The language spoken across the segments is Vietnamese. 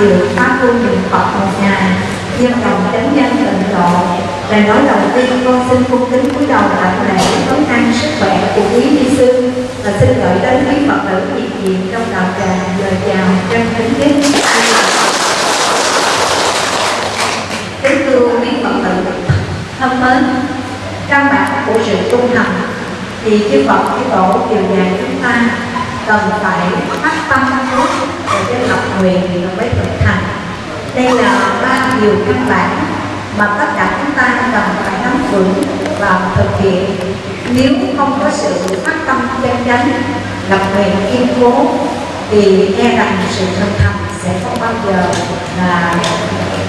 để pháp tu niệm phật một ngày. Dân đồng chánh nhân tịnh độ, lời nói đầu tiên con xin cung kính cúi đầu đảnh lễ tống an sức khỏe của quý ni sư và xin gửi đến quý phật tử nhiệt diện trong đạo tràng lời chào chân kính nhất kính thưa quý phật tử, thân mến căn bản của sự tu hành thì chư Phật chư Tổ đều dạy chúng ta cần phải phát tâm. trước để cái lập thì nó mới thực hành đây là ba điều căn bản mà tất cả chúng ta cần phải nắm vững và thực hiện. Nếu không có sự phát tâm chân chánh, lập nguyện kiên cố, thì e rằng sự thực hành sẽ không bao giờ là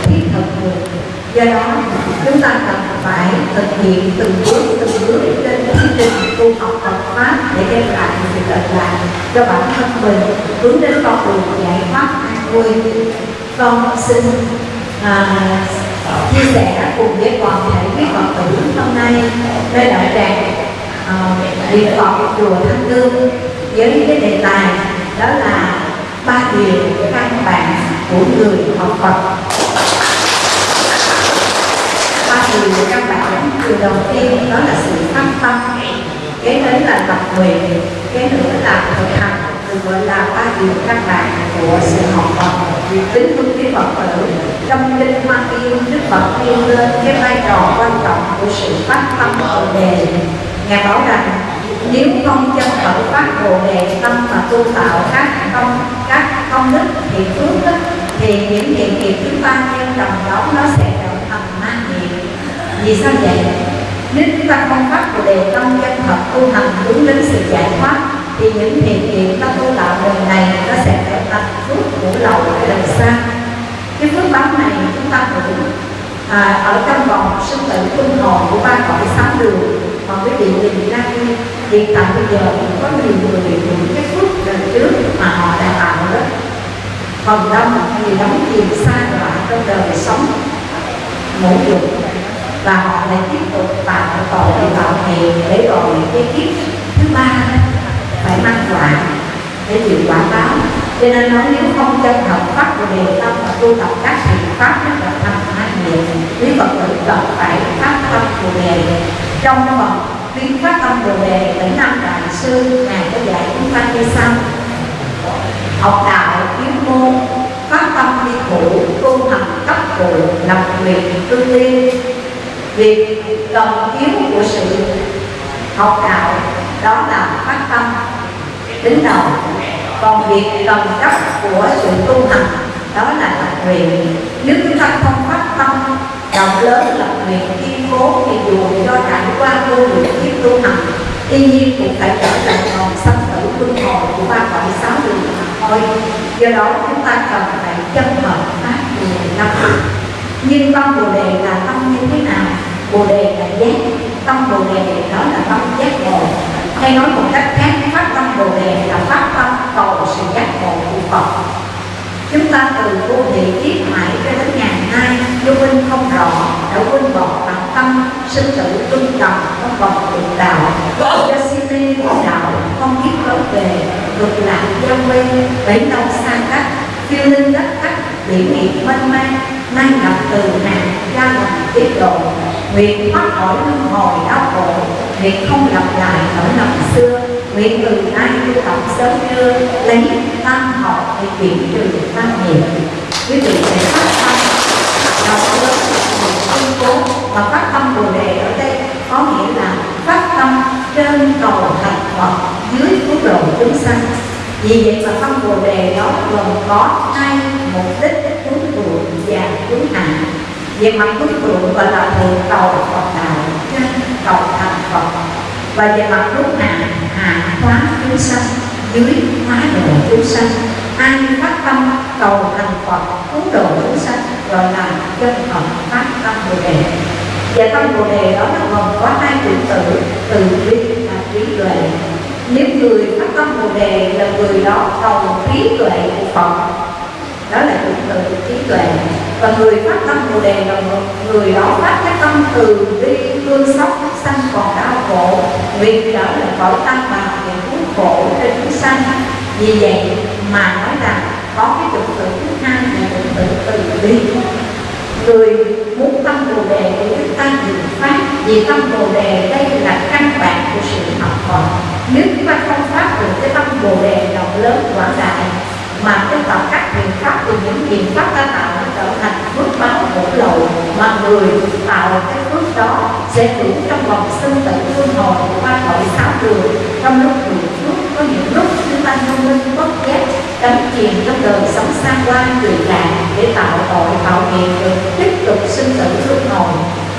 thiết thực được do đó chúng ta cần phải thực hiện từng bước từng bước trên chương trình tu học Phật pháp để đem lại sự lợi lạc cho bản thân mình hướng đến con đường giải thoát an vui con xin à, chia sẻ cùng với toàn thể quý phật tử hôm nay. Nơi đạo tràng à, điện phật chùa thanh lương với cái đề tài đó là ba điều căn bản của người học phật ba điều căn bản điều đầu tiên đó là sự phát tâm. Cái đến là tập nguyện, cái nữa là thực hành, được gọi là ba điều căn bản của sự học Phật. Tính thương cái Phật tử, trong kinh Hoa Nghiêm Đức Phật nêu lên cái vai trò quan trọng của sự phát tâm bồ đề. Ngài bảo rằng, nếu không chân khởi phát bồ đề, tâm mà tu tạo các công các công đức thiện phước đức thì những thiện nghiệp chúng ta gieo trồng đó nó sẽ trở vì sao vậy? Nếu chúng ta không phát bồ đề tâm chân thật tu hành hướng đến sự giải thoát thì những thiện nghiệp ta tu tạo đời này nó sẽ trở thành phước của lậu ở đời xa cái phước báo này chúng ta hưởng à, ở trong vòng sinh tử luân hồn của ba cõi sáu đường mà quý vị nhìn ra đi hiện tại bây giờ có nhiều người những cái phước lần trước mà họ đã tạo đó. Phần đông thì đóng chìm xa lại trong đời sống ngũ dục và họ lại tiếp tục tạo tội tạo nghiệp để rồi cái kiếp thứ ba phải mang quả để chịu quả báo. Cho nên nói nếu không chân thật phát của đề tâm và tu tập các thiện pháp rất là thành hai nghiệp quý phật tử cần phải phát tâm của đề. Trong phần tuyên phát tâm bồ đề tỉnh năm đại sư, ngài có dạy chúng ta như sau. Học đạo kiếm môn, phát tâm đi khổ tu hành cấp phụ lập nguyện tương tiên việc cần yếu của sự học đạo đó là phát tâm tính đầu. Còn việc cần cấp của sự tu hành, đó là lập nguyện nếu chúng ta không phát tâm, rộng lớn lập nguyện kiên cố thì dù cho trải qua vô lượng kiếp tu hành tuy nhiên cũng phải trở lại vòng sanh tử luân hồi của ba cõi sáu đường mà thôi. Do đó chúng ta cần phải chân hợp phát nguyện năm. Nhưng tâm bồ đề là tâm như thế nào? Bồ đề là giác. Tâm bồ đề đó là tâm giác ngộ hay nói một cách khác, pháp tâm bồ đề là pháp tâm cầu sự giác ngộ của phật. Chúng ta từ vô thị kiếp mãi cho đến ngày nay vô minh không rõ, đã quên bỏ bản tâm, sinh tử tuân trầm không còn được đạo. Cho si mê của đạo, không biết lối về, ngược lại giao quê bấy lâu xa cách, phiêu linh đất khách biển nghiệp mênh mang, nay gặp từ hàng ra lòng tiết độ nguyện thoát khỏi luân hồi đau khổ nguyện không lặp lại nỗi năm xưa. Nguyện từ nay tu tập sớm trưa lấy tam học để chuyển trừ tam nghiệp quý vị sẽ phát tâm, đọc lớn tuyên cố và phát tâm bồ đề ở đây, có nghĩa là phát tâm trên cầu thành Phật dưới cứu độ chúng sanh. Vì vậy mà tâm bồ đề đó gồm có hai mục đích cứu thượng và cứu hạ về mặt cứu thượng gọi là thượng cầu Phật đạo trên cầu thành Phật. Và về mặt lúc hạ hạ hóa chúng sanh, dưới hóa độ chúng sanh. Ai phát tâm, cầu thành Phật, cứu độ chúng sanh gọi là chân Phật phát tâm bồ đề. Và tâm bồ đề đó nó gồm có hai chữ tự từ bi và trí tuệ. Nếu người phát tâm bồ đề là người đó cầu trí tuệ của phật đó là từ tự trí tuệ. Và người phát tâm bồ đề là người đó phát cái tâm từ bi, thương xót sanh còn đau khổ. Vì đó là cõi tăng bào để cứu khổ cho chúng sanh. Vì vậy mà nói rằng có cái chữ tự thứ hai là chữ tự từ bi. Người muốn tâm bồ đề để chúng ta dự pháp vì tâm bồ đề đây là căn bản của sự học Phật. Nếu chúng ta không phát được cái tâm bồ đề rộng lớn quảng đại mà cái tập các biện pháp từ những biện pháp ta tạo nó trở thành phước báo hỗ lộ mà người tạo cái phước đó sẽ hưởng trong vòng sinh tử luân hồi qua khỏi sáu đường. Trong lúc người phước có những lúc chúng ta thông minh bất giác đắm chìm trong đời sống xa hoa tùy lạc để tạo tội, tạo nghiệp được tiếp tục sinh tử luân hồi.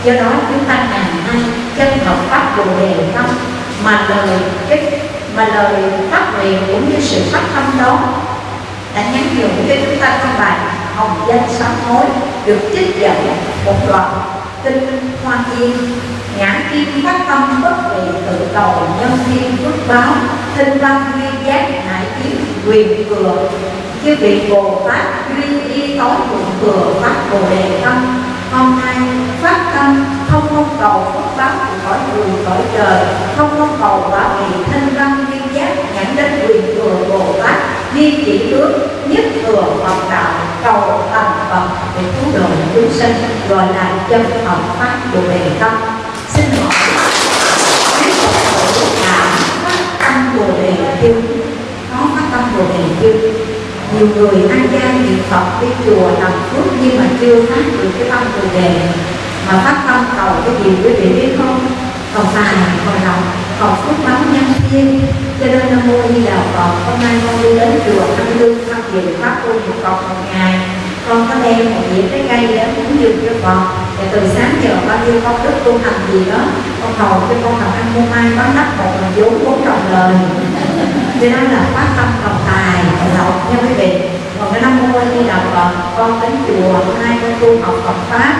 Do đó chúng ta ngày nay chân học pháp bồ đề tâm mà lời cái mà lời phát nguyện cũng như sự phát tâm đó đã nhắn nhủ cho chúng ta trong bài hồng danh sám hối được trích dẫn một đoạn kinh hoa thiên nhãn kim phát tâm bất vị tự cầu nhân thiên phước báo, thinh văn duy giác hải kiến quyền thừa chư vị bồ tát duy y tối thượng thừa phát bồ đề tâm, hôm nay phát tâm không mong cầu phước báo của cõi người cõi trời. Không mong cầu bảo vị thanh văn duy giác nhãn đến quyền thừa bồ tát duy chỉ ước nhất thừa Phật đạo, cầu thành Phật để cứu độ chúng sinh gọi là chân hợp pháp của đề tâm. Xin hỏi quý Phật tử tâm bồ đề chưa có phát tâm bồ đề chưa nhiều người ăn gian niệm Phật đi chùa làm phước nhưng mà chưa phát được cái tâm bồ đề mà phát tâm cầu cái gì quý vị biết không? Cầu tài còn lòng còn phước báo nhân thiên cho nên nam mô di đà phật, hôm nay con đi đến chùa thăm lương tham dự pháp tu một cọc một ngày. Con có đem một dĩa trái cây để cúng dường cho phật. Và từ sáng giờ bao nhiêu con đức tu hành gì đó, con cầu cho con làm ăn mua mai bán đất một là vốn bốn đồng lời. Cho nên là phát tâm cầu tài cầu lộc nha quý vị còn cái năm mô di đà phật, con đến chùa hôm nay con tu học phật pháp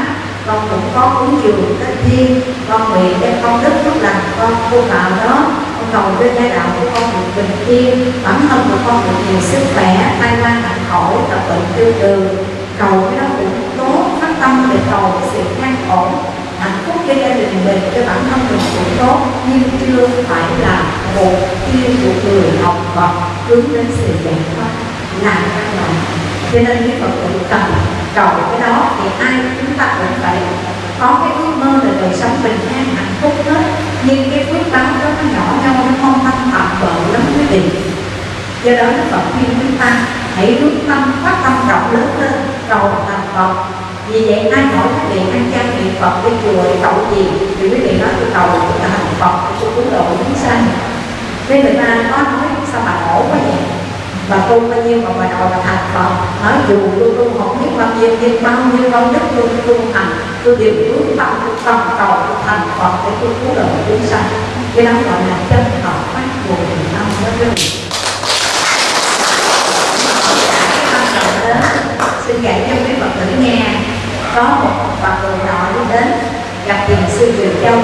con cũng có cúng dường cái thiên. Con nguyện đem con đức lúc lành con tu vào đó. Con cầu cho gia đạo của con được bình yên. Bản thân của con được nhiều sức khỏe, tai mang hạnh khổ tập bệnh tiêu trừ cầu cái đó cũng tốt, phát tâm để cầu sự an ổn, hạnh phúc cho gia đình mình, cho bản thân mình cũng tốt. Nhưng chưa phải là một tiêu của người học vật hướng đến sự giải thoát. Là các loại cho nên những Phật tử cần cầu cái đó, thì ai chúng ta cũng phải có cái ước mơ là đời sống bình an, hạnh phúc hết. Nhưng cái phước báo đó nó nhỏ nhau nó không tâm tạm bợ lắm quý vị do đó Đức Phật khuyên chúng ta, hãy hướng tâm phát tâm rộng lớn lên, cầu thành Phật. Vì vậy ai hỏi quý vị ăn chay niệm Phật đi chùa để cầu gì, thì quý vị nói tôi cầu tôi thành Phật, tôi cứu độ chúng sanh nên người ta có nói, sao mà khổ quá vậy? Và tu bao nhiêu mà bà đòi là thành Phật nói dù tôi tu không biết bao nhiêu nhưng bao nhiêu công đức tôi tu thành tôi đều hướng tâm, tôi tâm cầu, tôi thành Phật để tôi cứu độ chúng sanh. Cái đó gọi là chân hợp phát của người tâm đó chứ xin dạy cho quý Phật tử nghe. Có một bà cụ nọ đi đến gặp thiền sư Diệu Châu?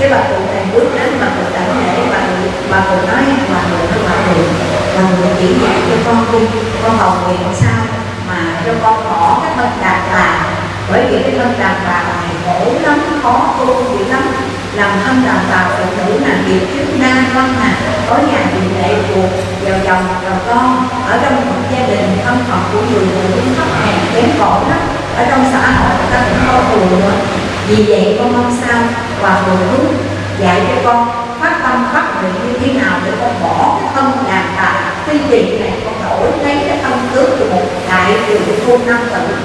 Cái bà cụ này bước đến bà cụ đảnh lễ bà cụ bà cụ nói bà cụ nói bà cụ là người chỉ dạy cho con đi, con cầu nguyện sao mà cho con bỏ cái thân đàn bà. Bởi vì cái thân đàn bà này khổ lắm, khó tu dữ lắm. Làm thân đàn bà phụ nữ là việc trước nam văn mà. Có nhà bị lệ thuộc vào chồng vào con. Ở trong một gia đình, thân phận của người phụ nữ thấp hèn, kém cỏi lắm. Ở trong xã hội, người ta cũng coi thường nữa vì vậy, con mong sao và thượng hướng dạy cho con phát tâm phát nguyện như thế nào để con bỏ cái thân đàn bà cái gì này con đổi lấy cái tâm tướng của một đại trường phu năm tử.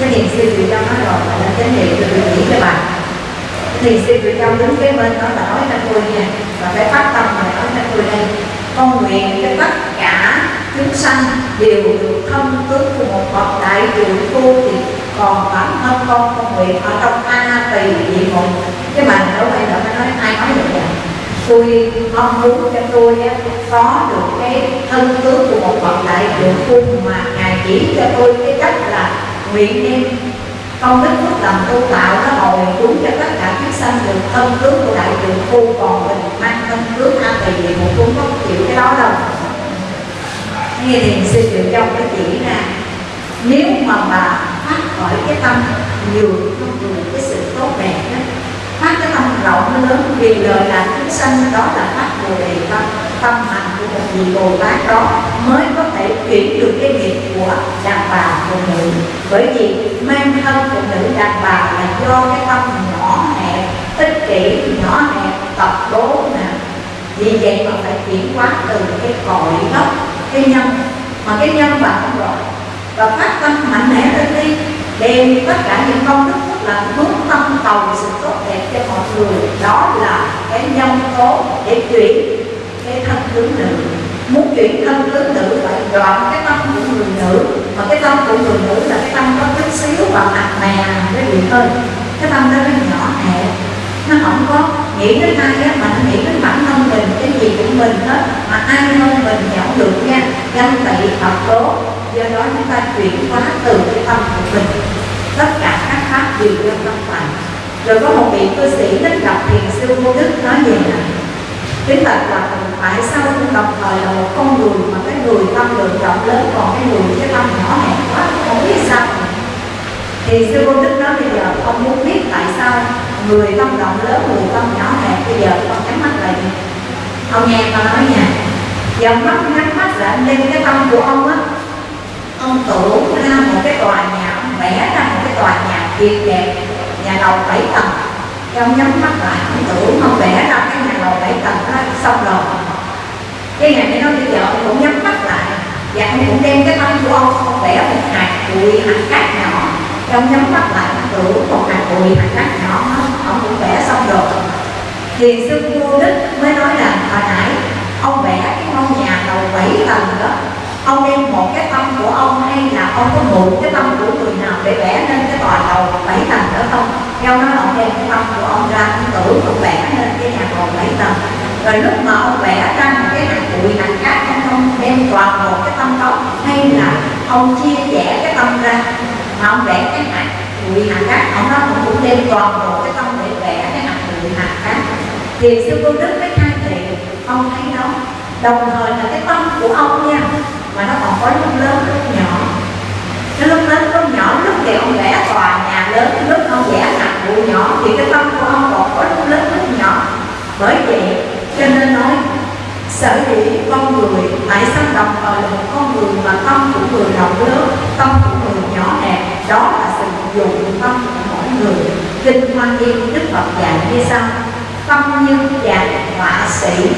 Cái niềm sư vị trong nói rồi là chánh niệm được điều nghĩ cho bạn. Thiền sư vị trong đứng kế bên đó là nói cho tôi nha, và phải phát tâm mà nói cho tôi đây, con nguyện cho tất cả chúng sanh đều được thân tướng của một bậc đại trường tu thì còn bản thân con con nguyện ở trong a tỳ địa ngục. Cái mà ở đây giờ nói ai nói được vậy tôi mong muốn cho tôi có được cái thân tướng của một bậc đại trưởng phu mà ngài chỉ cho tôi cái cách là nguyện đem công đức phước làm tu tạo nó hồi đúng cho tất cả chúng sanh được thân tướng của đại trưởng phu còn mình mang thân tướng a tỳ địa một cũng không chịu cái đó đâu. Nghe thiền sư triệu trong cái chỉ ra, nếu mà bà phát khỏi cái tâm nhiều không người cái sự tốt đẹp đó phát cái tâm rộng lớn, vì đời làm chúng sanh, đó là phát bồ đề tâm. Tâm hành của một vị bồ tát đó mới có thể chuyển được cái nghiệp của đàn bà phụ nữ. Bởi vì mang thân phụ nữ đàn bà là do cái tâm nhỏ hẹp, ích kỷ nhỏ hẹp, tập đố nè vì vậy mà phải chuyển hóa từ cái cội gốc, cái nhân. Mà cái nhân bạn không rồi và phát tâm mạnh mẽ lên đi, đem tất cả những công đức là hướng tâm cầu sự tốt đẹp cho mọi người. Đó là cái nhân tố để chuyển cái thân tướng nữ. Muốn chuyển thân tướng nữ phải đoạn cái tâm của người nữ. Mà cái tâm của người nữ là cái tâm có chút xíu và nặng nề cái gì hơn cái tâm đó nó nhỏ hẹp. Nó không có nghĩ đến ai á, mà nó nghĩ đến bản thân mình, cái gì của mình hết. Mà ai hơn mình nhận được nha. Ganh tị thật tố. Do đó chúng ta chuyển hóa từ cái tâm của mình. Tất cả các pháp đều do tâm thành rồi có một vị cư sĩ đến gặp thiền sư vô đức nói về là kính bạch là tại sao cũng đồng thời là một con người mà cái người tâm lượng rộng lớn còn cái người cái tâm nhỏ hẹp quá, không biết sao. Thì sư vô đức nói bây giờ ông muốn biết tại sao người tâm rộng lớn, người tâm nhỏ hẹp bây giờ con nhắm mắt lại ông nghe con nói nha dòng mắt nhắm mắt lại lên cái tâm của ông á. Ông tưởng ra một cái tòa nhà, ông vẽ ra một cái tòa nhà tuyệt đẹp nhà lầu bảy tầng. Trong ông nhắm mắt lại, ông tưởng ông vẽ ra cái nhà lầu bảy tầng đó, xong rồi. Cái ngày này nó bây giờ ông cũng nhắm mắt lại. Và ông cũng đem cái tâm của ông ông vẽ một hạt bụi, hạt cát nhỏ. Trong ông nhắm mắt lại, ông tưởng một hạt bụi, hạt cát nhỏ, ông cũng vẽ xong rồi. Thì sư vô đức mới nói là, hồi nãy, ông vẽ cái ngôi nhà lầu bảy tầng đó ông đem một cái tâm của ông hay là ông có mượn cái tâm của người nào để vẽ nên cái tòa lầu bảy tầng đó không? Theo nó ông đem cái tâm của ông ra, ông tưởng ông vẽ nên cái nhà lầu bảy tầng. Rồi lúc mà ông vẽ ra một cái hạt bụi hạt cát ông không đem toàn bộ cái tâm đó hay là ông chia sẻ cái tâm ra? Mà ông vẽ cái hạt bụi hạt cát ông nó ông cũng đem toàn bộ cái tâm để vẽ cái hạt bụi hạt cát thì sư cô đức mới khai thị ông thấy đó đồng thời là cái tâm của ông nha mà nó còn có lúc lớn lúc nhỏ. Cái lúc lớn lúc nhỏ lúc thì ông vẽ tòa nhà lớn lúc ông vẽ hạt vụ nhỏ. Thì cái tâm của ông còn có lúc lớn lúc nhỏ. Bởi vậy, cho nên nói, sở dĩ con người tại sao đồng thời là một con người mà tâm của người rộng lớn, tâm của người nhỏ hẹp, đó là sự dụng tâm của mỗi người. Kinh hoa nghiêm, đức phật dạy như sau, tâm như dạng họa sĩ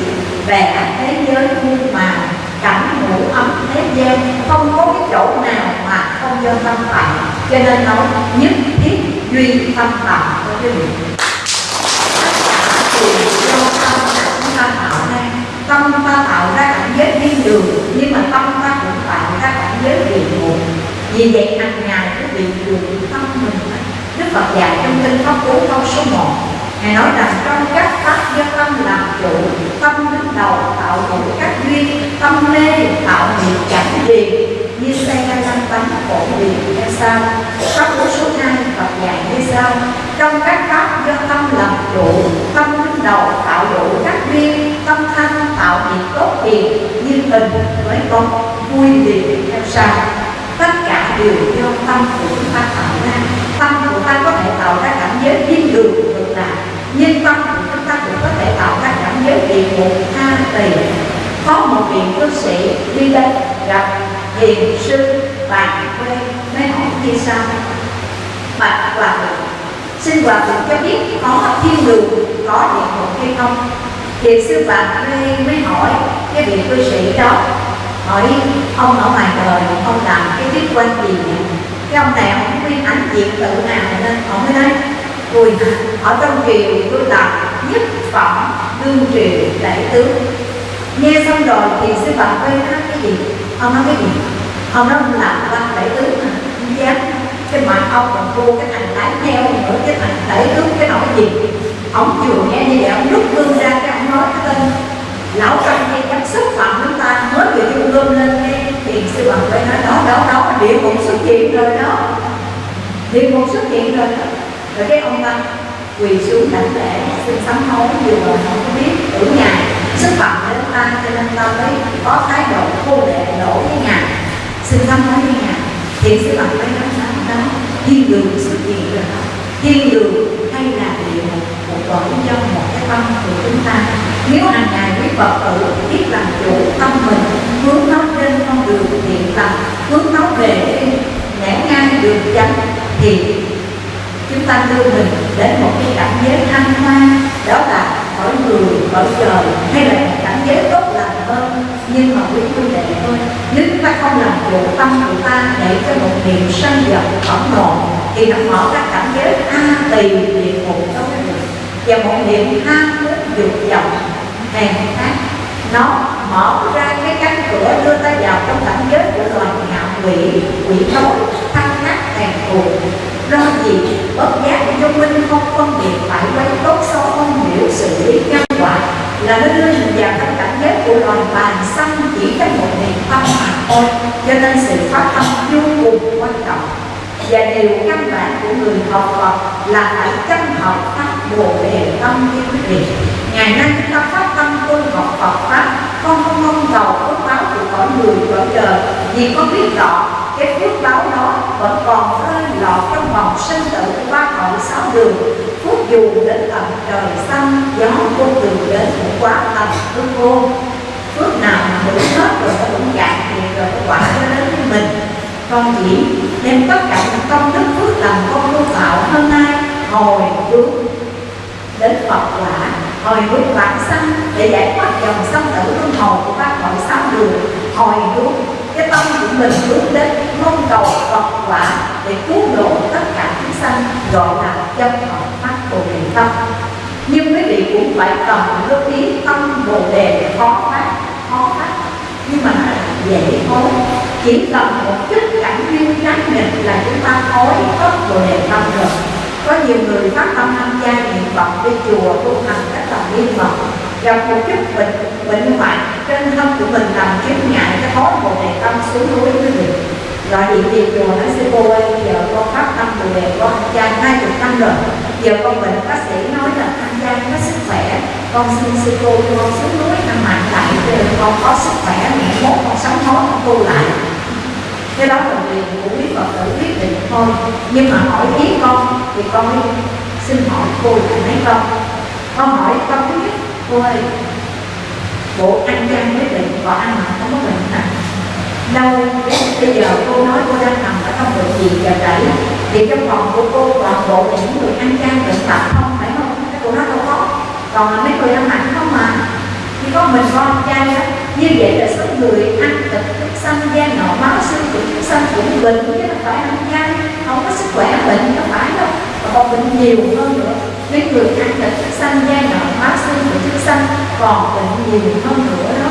vẽ thế giới muôn màu cảnh ngủ ấm thế gian, không có cái chỗ nào mà không do tâm tạo cho nên nói, nhất thiết duy tâm tạo của quý vị do tâm chúng ta tạo ra. Tâm ta tạo ra cảnh giới thiên đường, nhưng mà tâm ta cũng tạo ra cảnh giới địa ngục vì vậy hàng ngày quý vị dùng tâm mình. Đức Phật dạy trong kinh pháp cú câu số 1 Ngài nói rằng trong các pháp do tâm làm chủ, Tâm đứng đầu tạo đủ các duyên, Tâm mê tạo nghiệp chẳng liền. Như xe lăn bánh khổ liền hay sao Pháp của số 2 Phật dạy như sao Trong các pháp do tâm làm chủ, Tâm đứng đầu tạo đủ các duyên, Tâm thanh tạo nghiệp tốt hiền Như tình với con vui liền theo sao. Tất cả đều do tâm của chúng ta tạo ra. Tâm của ta có thể tạo ra cảnh giới thiên đường nhân tâm chúng ta cũng có thể tạo ra cảnh giới địa ngục tha tỳ. Có một vị cư sĩ đi đây gặp hiền sư bạn quê, mới hỏi như sau bạch hòa thượng xin hòa thượng cho biết có thiên đường có địa ngục hay không? Hiền sư bạn quê mới hỏi cái vị cư sĩ đó. Hỏi, ông ở ngoài đời, ông làm cái tiết quan gì vậy? Cái ông này ông không ánh diện tự nào nên ông mới nói ui ở trong triều tôi làm nhất phẩm đương triều đại tướng. Nghe xong rồi thì sư phạm quay nói cái gì? Ông nói cái gì? Ông nói là làm quan đại tướng mà không dám. Cái mặt ông còn cô cái thằng lái theo nữa, cái thằng đại tướng, cái nỗi gì? Ông vừa nghe như vậy, ông rút gương ra cái ông nói cái tên. Lão trong hay dám xúc phạm chúng ta, mới vừa dung gương lên nghe thì sư phạm quay nói, đó đó đó, địa ngục xuất hiện rồi đó. Địa ngục xuất hiện rồi đó rồi cái ông ta quỳ xuống đảnh lễ, xin sám hối vừa rồi không có biết tưởng ngài xúc phạm đến ta, cho nên ta mới có thái độ khô lệ, đổ với ngài. Xin sám hối với ngài. Thì sư bằng nó nói đó thiên đường xuất hiện rồi đó. Thiên đường hay là địa ngục, một cõi do một cái tâm của chúng ta. Nếu hàng ngày quý phật tử biết làm chủ tâm mình, hướng nó trên con đường thiện lành, hướng nó về cái nhãn ngang đường chánh, thì chúng ta đưa mình đến một cái cảnh giới thanh hoa đó là cõi người cõi trời hay là một cảnh giới tốt lành hơn, nhưng mà quý huynh đệ thôi nếu chúng ta không làm chủ tâm của ta để cho một niệm sân giận phẫn nộ, thì nó mở ra cảnh giới a tỳ địa ngục đó cái vị. Và một niệm ham muốn dục vọng, hèn khác nó mở ra cái cánh cửa đưa ta vào trong cảnh giới của loài ngạo quỷ quỷ tối tham ngắt hèn thù do gì? Bất giác cho minh không phân biệt phải quấy tốt xấu không hiểu sự lý nhân quả. Là nó đưa hình vào trong cảnh giới của loài bàn xanh chỉ trong một niềm tâm mà thôi, cho nên sự phát tâm vô cùng quan trọng. Và điều căn bản của người học Phật là phải chân học pháp bồ đề tâm như quý vị ngày nay chúng ta phát tâm tu học Phật pháp con không mong cầu phước báo của cõi người cõi trời vì con biết rõ cái phước báo đó vẫn còn rơi lọt trong vòng sinh tử qua hậu sáu đường. Phước dù đến tận trời xanh, gió vô đường đến cũng quá tầm phước vô. Phước nào mà đủ hết rồi nó cũng cạn kiệt rồi nó quả nó đến với mình. Con chỉ đem tất cả những công đức phước làm con tu tạo hôm nay hồi hướng đến Phật quả, hồi hướng vãng sanh để giải thoát dòng sanh tử luân hồi của ba cõi sáu đường, hồi hướng cái tâm của mình hướng đến mong cầu Phật quả để cứu độ tất cả chúng sanh, gọi là chân hợp phát bồ đề tâm. Nhưng quý vị cũng phải cần lưu ý tâm bồ đề khó phát khó phát. Nhưng mà dễ thôi. Chỉ cần một chút cảnh duyên tránh nghịch là chúng ta thối hết bồ đề tâm rồi. Có nhiều người phát tâm tham gia niệm phật, đi chùa tu hành các tập niệm phật gặp một chút bệnh bệnh hoạn trên thân của mình làm chứng ngại cái khó bồ đề tâm xuống núi quý vị. Gọi điện về chùa nói sư cô ơi, giờ con phát tâm bồ đề con tham hai chục năm rồi. Giờ con bệnh bác sĩ nói là tham gia có sức khỏe. Con xin sư cô cho con xuống núi ăn mạnh lại, để con có sức khỏe, mẹ mốt con sống khó con tu lại. Cái đó là quyền của quý phật tử quyết định thôi. Nhưng mà hỏi ý con, thì con mới xin hỏi cô cùng mấy con? Con hỏi con thứ nhất cô ơi bộ ăn chan với bệnh có ăn mà không có bệnh nè đâu bây giờ cô nói cô đang nằm ở trong bệnh viện giờ đẩy thì trong phòng của cô toàn bộ là những người ăn chan bệnh tật không phải không? Cái cô nói đâu có. Còn là mấy người ăn mặn không mà. Chỉ có mình con chay đó như vậy là số người ăn thịt, thức xanh, da nọ máu xương của thức xanh cũng bệnh chứ không phải ăn chay không có sức khỏe, bệnh không phải đâu con bệnh nhiều hơn nữa. Mấy người ăn thịt thức xanh da đoạn hóa xương của thức xanh còn bệnh nhiều hơn nữa đó.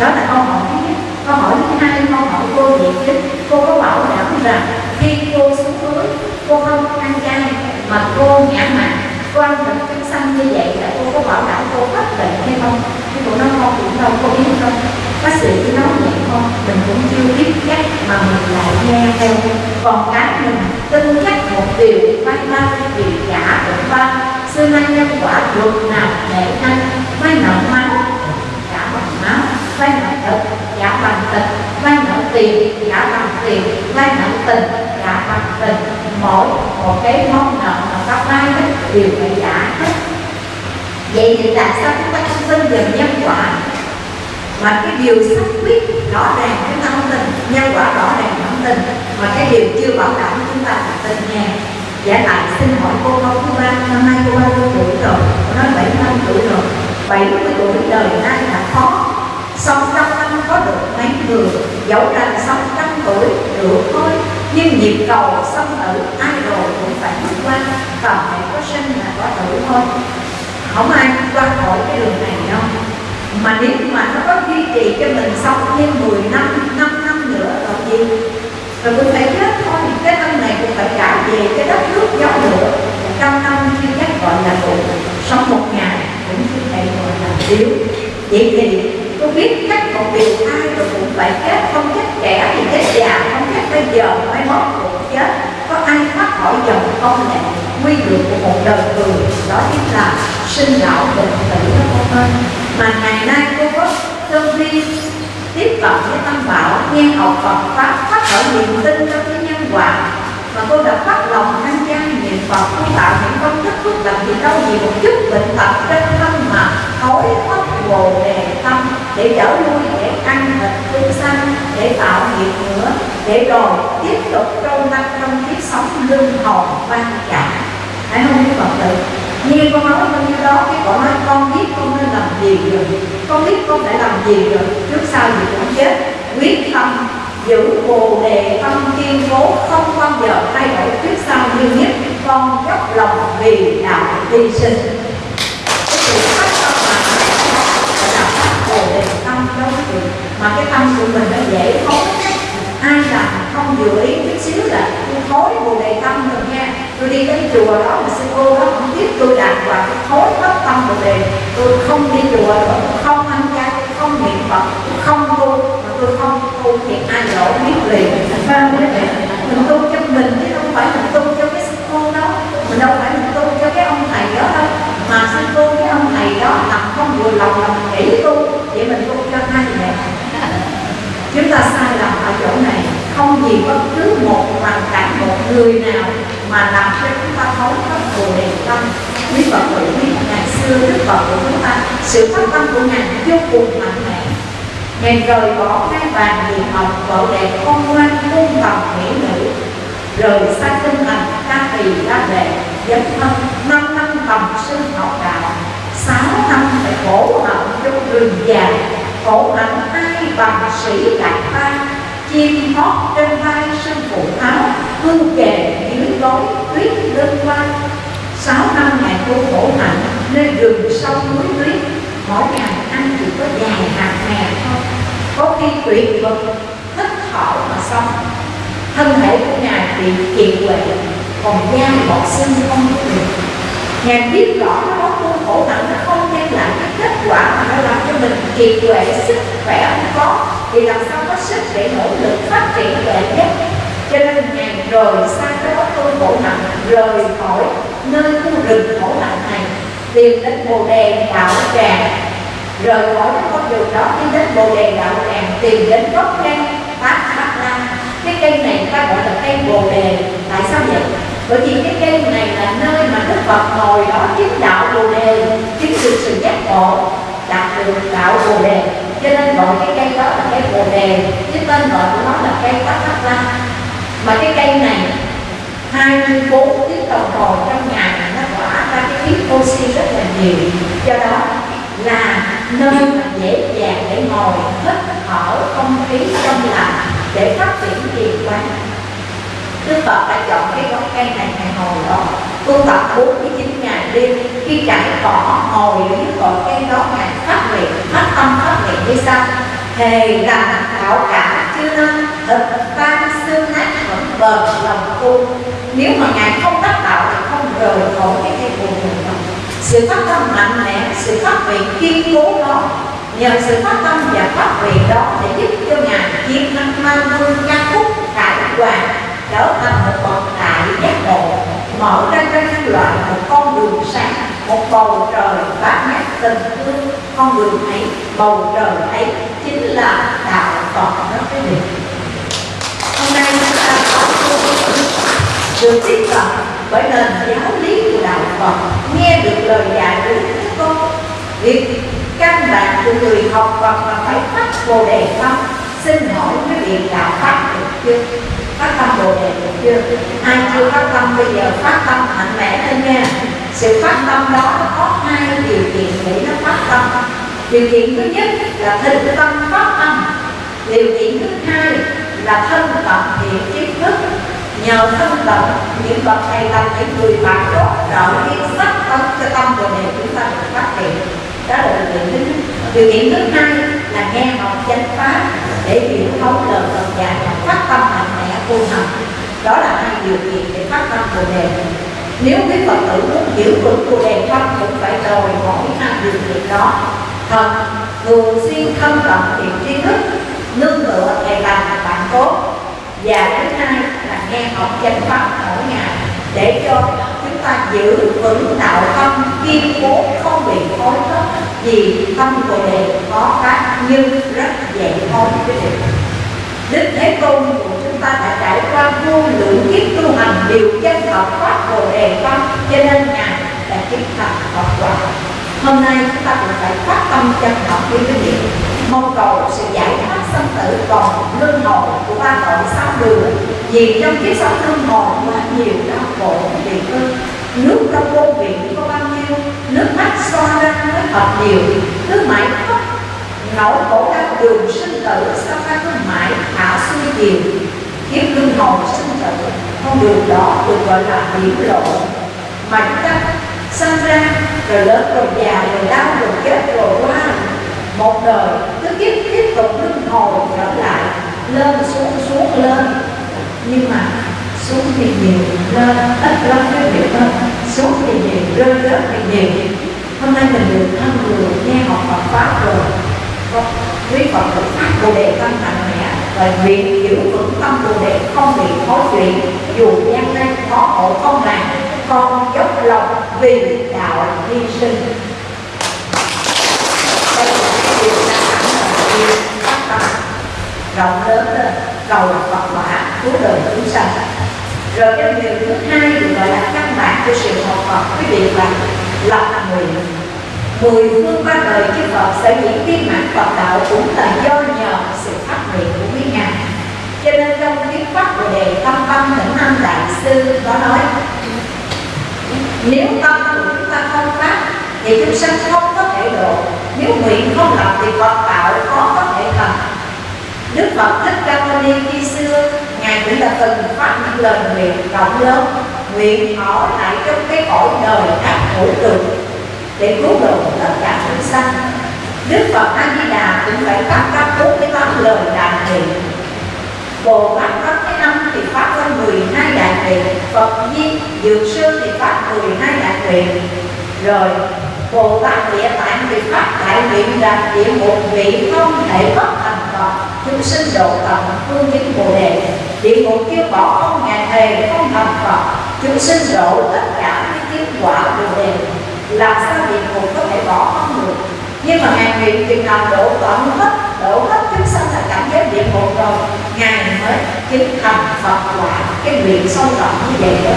Đó là câu hỏi thứ nhất. Câu hỏi thứ hai câu hỏi cô diện tích, cô có bảo đảm rằng khi cô xuống núi cô không ăn chay mà cô nhã mặn cô ăn thịt thức xanh như vậy là cô có bảo đảm cô hết bệnh hay không? Thì cô nói không cũng đâu cô biết không? Bác sĩ cứ nói vậy thôi, mình cũng chưa biết chắc mà mình lại nghe theo. Còn cái mình tin chắc một điều may ba điều giả cũng ba. Xưa nay nhân quả luật nào để anh may nợ máu trả bằng máu may nợ thịt trả bằng thịt may nợ tiền trả bằng tiền, may nợ tình trả bằng tình. Mỗi một cái món nợ mà các vay đều phải trả hết. Vậy thì tại sao chúng ta không tin vào nhân quả? Mà cái điều xác quyết rõ ràng chúng ta không tin nhân quả rõ ràng không tin mà cái điều chưa bảo đảm chúng ta là tin nha giả dạ lại xin hỏi cô con cô ba, năm nay cô bao tuổi rồi, cô nói bảy năm tuổi rồi. 70 tuổi đời nay là khó. Sống trăm năm có được mấy người, Dẫu rằng sống trăm tuổi được thôi, Nhưng nhịp cầu sông tử ai rồi cũng phải bước qua, và hãy có sinh là có tử thôi. Không ai qua khỏi cái đường này đâu. Mà nếu mà nó có duy trì cho mình sống thêm 10 năm, 5 năm nữa là gì? Rồi cũng phải chết thôi. Cái năm này cũng phải trả về cái đất nước gió nữa, Trăm năm chưa chắc gọi là đủ Sống một ngày cũng chưa thể gọi là thiếu. Vậy thì tôi biết chắc một điều ai rồi cũng phải chết. Không chết trẻ thì chết già không chết bây giờ mai mốt cũng chết. Có ai thoát khỏi dòng công lệ quy luật của một đời người đó chính là sinh lão bệnh tử đó con ơi mà ngày nay cô có tương vi tiếp cận với tâm bảo, nghe học Phật pháp phát khởi niềm tin trong cái nhân quả. Mà cô đã phát lòng tham gia niệm Phật, cô tạo những công đức phước lành gì đâu gì một chút bệnh tật trên thân mà thối thất bồ đề tâm, để trở lui để ăn thịt chúng sanh để tạo nghiệp nữa, để rồi tiếp tục trâu năm trong kiếp sống lương hồn quan trả hãy không biết phật tử? Như con nói bao nhiêu đó, cái con nói, con biết con nên làm gì rồi. Con biết con phải làm gì rồi. Trước sau gì cũng chết. Quyết tâm, giữ bồ đề tâm kiên cố, không bao giờ thay đổi. Trước sau như nhất, con dốc lòng vì đạo hy sinh. Cái sự phát tâm mà là bồ đề tâm đó. Mà cái tâm của mình nó dễ hối ai làm không vừa ý, chút xíu là tôi thối bồ đề tâm rồi nha. Tôi đi tới chùa đó mà sư cô đó biết tôi đạt và cái thối hết tâm bồ đề tôi không đi chùa nữa tôi không ăn chay không niệm phật không tu, mà tôi không tu thì ai lỗ biết liền. Vâng quý vị mình tu cho mình chứ không phải mình tu cho cái sư cô đó. Mình đâu phải mình tu cho cái ông thầy đó đâu. Mà sư cô cái ông thầy đó làm không vừa lòng là mình nghĩ tu, vậy mình tu cho hai vậy? Chúng ta sai lầm ở chỗ này. Không gì bất cứ một hoàn cảnh một người nào mà làm cho chúng ta thấu hết bồ đề tâm, quý phật hội biết ngày xưa, đức phật của chúng ta, sự phát tâm của ngài vô cùng mạnh mẽ. Ngài rời bỏ hai bàn điện học vợ đẹp con ngoan cung tầm mỹ nữ, rời xa tinh thần ca tỳ la đệ dấn thân, năm năm tầm sinh học đạo. Sáu năm phải khổ hạnh trong rừng già, khổ hạnh ai bằng sĩ đại ta chim hót trên vai sân phụ áo hương kề dưới gối, tuyết đơn quan. sáu năm ngày cô khổ hạnh nơi rừng sông núi tuyết. Mỗi ngày ăn chỉ có vài hạt mè thôi. Có khi tuyệt vật thích thọ mà xong thân thể của ngài bị kiệt quệ, còn da bọt xương không có được. Ngài biết rõ nó có tu khổ hạnh, nó không đem lại cái kết quả mà nó làm cho mình kiệt quệ, sức khỏe không có thì làm sao có sức để nỗ lực phát triển đệ nhất? Cho nên ngày rời xa cái đó tôi khổ hạnh rời khỏi nơi khu rừng khổ hạnh này, tìm đến bồ đề đạo tràng. Rời khỏi cái con đường đó, đi đến bồ đề đạo tràng, tìm đến gốc cây bát bát la. Cái cây này ta gọi là cây bồ đề. Tại sao vậy? Bởi vì cái cây này là nơi mà đức phật ngồi đó chứng đạo bồ đề, chứng được sự giác ngộ, đạt được đạo bồ đề cho nên gọi cái cây đó là cây bồ đề. Chứ tên gọi của nó là cây bát bát la mà cái cây này 24 tiếng đồng hồ trong ngày nó tỏa ra cái khí oxy rất là nhiều. Do đó là nơi mà dễ dàng để ngồi, hít thở không khí trong lành để phát triển thiền quán Đức Phật đã chọn cái gốc cây này ngày hồi đó Tu tập 49 ngày đêm Khi trải cỏ ngồi dưới cội cây đó Ngài phát nguyện, phát tâm phát nguyện như sau Thề rằng đạo cả chưa năng thực tan xương nát vẫn bền lòng tu. Nếu mà Ngài không đắc đạo thì không rời khỏi cái cây buồn mình Sự phát tâm mạnh mẽ, sự phát nguyện kiên cố đó Nhờ sự phát tâm và phát nguyện đó Để giúp cho Ngài chiến thắng mang vương ca khúc cải hoàng trở thành một bậc đại giác ngộ, mở ra cho nhân loại một con đường sáng, một bầu trời bát ngát tình thương. Con đường ấy, bầu trời ấy chính là đạo phật đó quý vị. Hôm nay chúng ta có được tiếp cận bởi nền giáo lý của đạo phật nghe được lời dạy của đức tôn việc căn bản của người học Phật là phải phát bồ đề tâm xin hỏi quý vị đạo pháp được chưa? Phát tâm bồ đề được chưa ai chưa phát tâm bây giờ phát tâm mạnh mẽ lên nha. Sự phát tâm đó có hai điều kiện để nó phát tâm. Điều kiện thứ nhất là thịnh tâm phát tâm. Điều kiện thứ hai là thân tập thiện kiến thức. Nhờ thân tập, những bậc thầy làm những người bạn tốt trợ kiến sắc tâm cho tâm bồ đề chúng ta được phát triển đó là điều kiện thứ nhất. Điều kiện thứ hai là nghe học chánh pháp để hiểu thấu lời Phật dạy và phát tâm mạnh vô thần. Đó là hai điều kiện để phát tâm bồ đề. Nếu quý phật tử muốn hiểu được bồ đề tâm cũng phải đòi hỏi hai điều kiện đó. Thật thường xuyên thân cận thiện tri thức, nương tựa thầy lành bạn tốt. Và thứ hai là nghe học chánh pháp mỗi ngày để cho chúng ta giữ vững đạo tâm, kiên cố, không bị khối thất vì tâm bồ đề có pháp nhưng rất dễ thôi quý vị đức thế tôn của chúng ta đã trải qua vô lượng kiếp tu hành điều chân thật pháp bồ đề Văn cho nên ngài đã chứng thành Phật quả. Hôm nay chúng ta cũng phải phát tâm chân thật với quý vị mong cầu sự giải thoát sanh tử còn luân hồi của ba tội sáu đường. Vì trong kiếp sống luân hồi quá nhiều đau khổ vì ơn nước trong vô vị có bao nhiêu? Nước mắt xoa ra mới thật nhiều. Cứ mãi khóc nỗi cổ đau đường sinh tử sao phải cứ mãi thả xuôi chiều kiếp luân hồi sinh tử, con đường đó được gọi là hiểm lộ. Mà chúng ta sinh ra, rồi lớn rồi già rồi đau rồi chết rồi qua. Một đời, cứ tiếp tiếp tục luân hồi trở lại, lên xuống xuống lên. Nhưng mà, xuống thì nhiều, lên ít lắm cái hiểu hơn. Xuống thì nhiều rơi rớt thì nhiều. Hôm nay mình được thân người, nghe học Phật pháp rồi quý Phật thực phát bồ đề tâm mạnh mẽ và nguyện giữ vững tâm bồ đề không bị khó chuyện dù gian nan, khó khổ, không màng con dốc lòng vì đạo hy sinh. Đây là cái điều ta sẵn là phát tâm. Rộng lớn lên, cầu Phật quả, cứu đời chúng sanh. Rồi cái điều thứ hai được gọi là căn bản của sự học Phật quý vị là lập nguyện mười phương ba đời chư Phật sẽ diễn viên mãn Phật đạo cũng là do nhờ sự phát nguyện của quý ngài. Cho nên trong thuyết pháp của đề tâm tâm tỉnh âm đại sư có nói, nếu tâm của chúng ta không phát, thì chúng sanh không có thể độ. Nếu nguyện không lập thì Phật đạo khó có thể thành. Đức Phật Thích Ca Mâu Ni khi xưa, Ngài cũng là từng phát những lời nguyện rộng lớn, Nguyện ở lại trong cái cõi đời các khổ cực để cứu độ tất cả chúng sanh. Đức Phật A Di Đà cũng phải phát các bốn cái tám lời đại nguyện. Bồ Tát Pháp cái năm thì phát lên 12 đại nguyện. Phật Di, Dược Sư thì phát 12 đại nguyện. Rồi, Bồ Tát Địa Tạng thì phát đại nguyện là địa một vị không thể bất thành Phật. Chúng sinh độ tận phương chứng bồ đề. Địa ngục kêu bỏ không ngàn thề không thành Phật. Chúng sinh độ tất cả những kết quả bồ đề làm sao địa ngục có thể bỏ không được. Nhưng mà ngài nguyện chừng nào đổ tận hết, đổ hết chúng sanh là cảnh giới địa ngục rồi, ngài mới chứng thành Phật quả. Cái nguyện sâu rộng như vậy đó.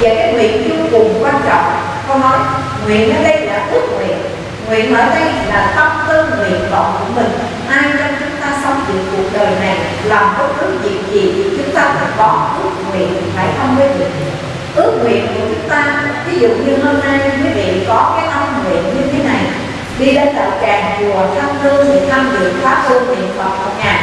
Và cái nguyện vô cùng quan trọng. Con nói, nguyện ở đây là ước nguyện. Nguyện ở đây là tâm tư nguyện vọng của mình. Ai trong chúng ta sống được cuộc đời này, làm bất cứ việc gì, chúng ta phải có ước nguyện, phải không với việc ước nguyện của chúng ta. Ví dụ như hôm nay quý vị có cái tâm nguyện như thế này, đi đến đạo tràng chùa thăm hương thì thăm được pháp tu niệm phật một ngày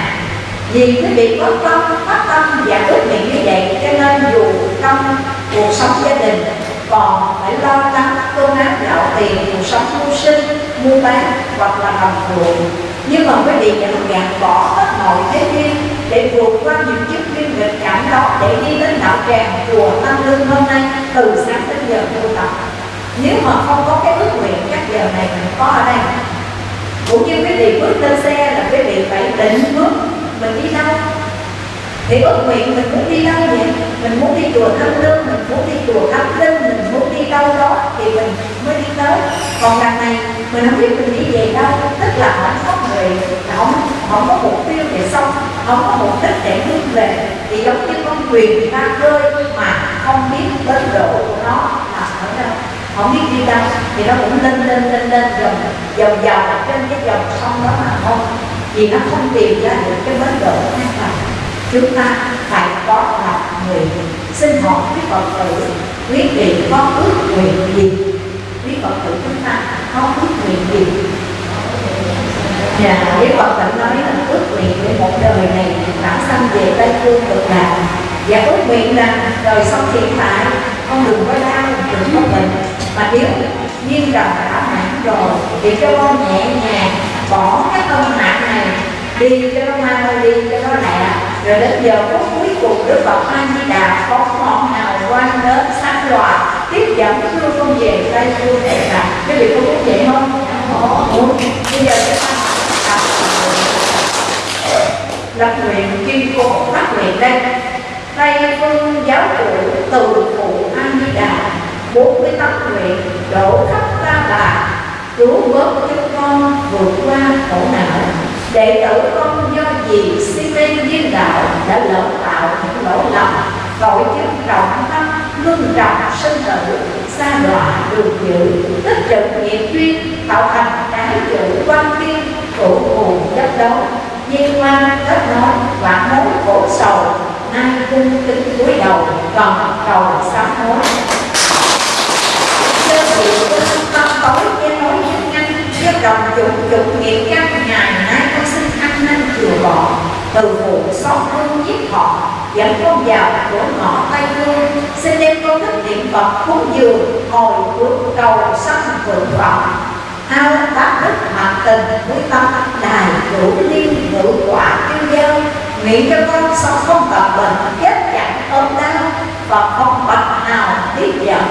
vì quý vị có tâm phát tâm và ước nguyện như vậy, cho nên dù trong cuộc sống gia đình còn phải lo lắng cơm áo gạo tiền, cuộc sống mưu sinh, mua bán hoặc là làm ruộng nhưng mà quý vị nhận gạt bỏ hết mọi thế duyên để vượt qua những chiếc duyên nghịch cảm đó để đi đến đạo tràng chùa tâm Lương hôm nay, từ sáng đến giờ tu tập. Nếu mà không có cái ước nguyện, chắc giờ này mình có ở đây. Cũng như quý vị bước lên xe là quý vị phải định bước mình đi đâu? Thì ước nguyện mình muốn đi đâu vậy mình muốn đi chùa thăm lương mình muốn đi chùa thăm linh, mình muốn đi đâu đó thì mình mới đi tới. Còn đằng này mình không biết mình đi về đâu. Tức là không có người không không có mục tiêu để xong, không có mục đích để hướng về. Thì giống như con thuyền người ta rơi mà không biết bến độ của nó là ở đâu. Không biết đi đâu. Thì nó cũng lên lên lên lên dòng dòng dòng trên cái dòng sông đó mà không vì nó không tìm ra được cái bến độ an toàn chúng ta phải có lòng người xin hỏi quý phật tử quý vị có ước nguyện gì quý phật tử chúng ta không ước nguyện gì. Và quý Phật tự nói là ước nguyện để một đời này bản sanh về Tây Phương cực lạc. Và ước nguyện rằng đời sống hiện tại con đừng có đau, đừng có bệnh. Mà nếu nhiên rằng đã mãn rồi thì cho con nhẹ nhàng bỏ cái tâm mạng này đi cho nó mau đi cho nó lẹ rồi đến giờ phút cuối cùng đức phật a di đà có ngọn nào quan đến sáng loạt tiếp dẫn đưa con về tay phương đại lạc cái vị có muốn vậy không muốn bây giờ chúng ta lập nguyện kim cô phát nguyện đây. Tay phương giáo cụ, từ phụ an di đà, bốn mươi tâm nguyện, đổ khắp ta bà. Cứu vớt cho con vượt qua khổ não. Đệ tử con do gì si mê viên đạo đã lỡ tạo những lỗi lầm. Tội chứng trọng ngưng lương trọng sinh tử xa đọa đường dữ tích trữ nghiệp duyên, tạo thành cái chữ quan tiên cổ hù chất đấu. Nhiên quan, kết nối và mối, khổ sầu, nay cung kính cúi đầu, còn cầu sám hối. Sơ sự tâm tối che nối nhân nhanh cho đồng dụng dụng nghiệp căn ngày nay con xin ăn năn chừa bỏ từ phụ xót hương giết họ dẫn con vào cửa ngõ tây phương xin đem con thức niệm phật cúng dường hồi hướng cầu sanh thượng vọng hao bác đức mặt tình với tâm đài cửu liên ngự quả tiêu giao. Nguyện cho con sống không tập bệnh, chết chẳng ôm đau. Và không bạch nào tiếp giận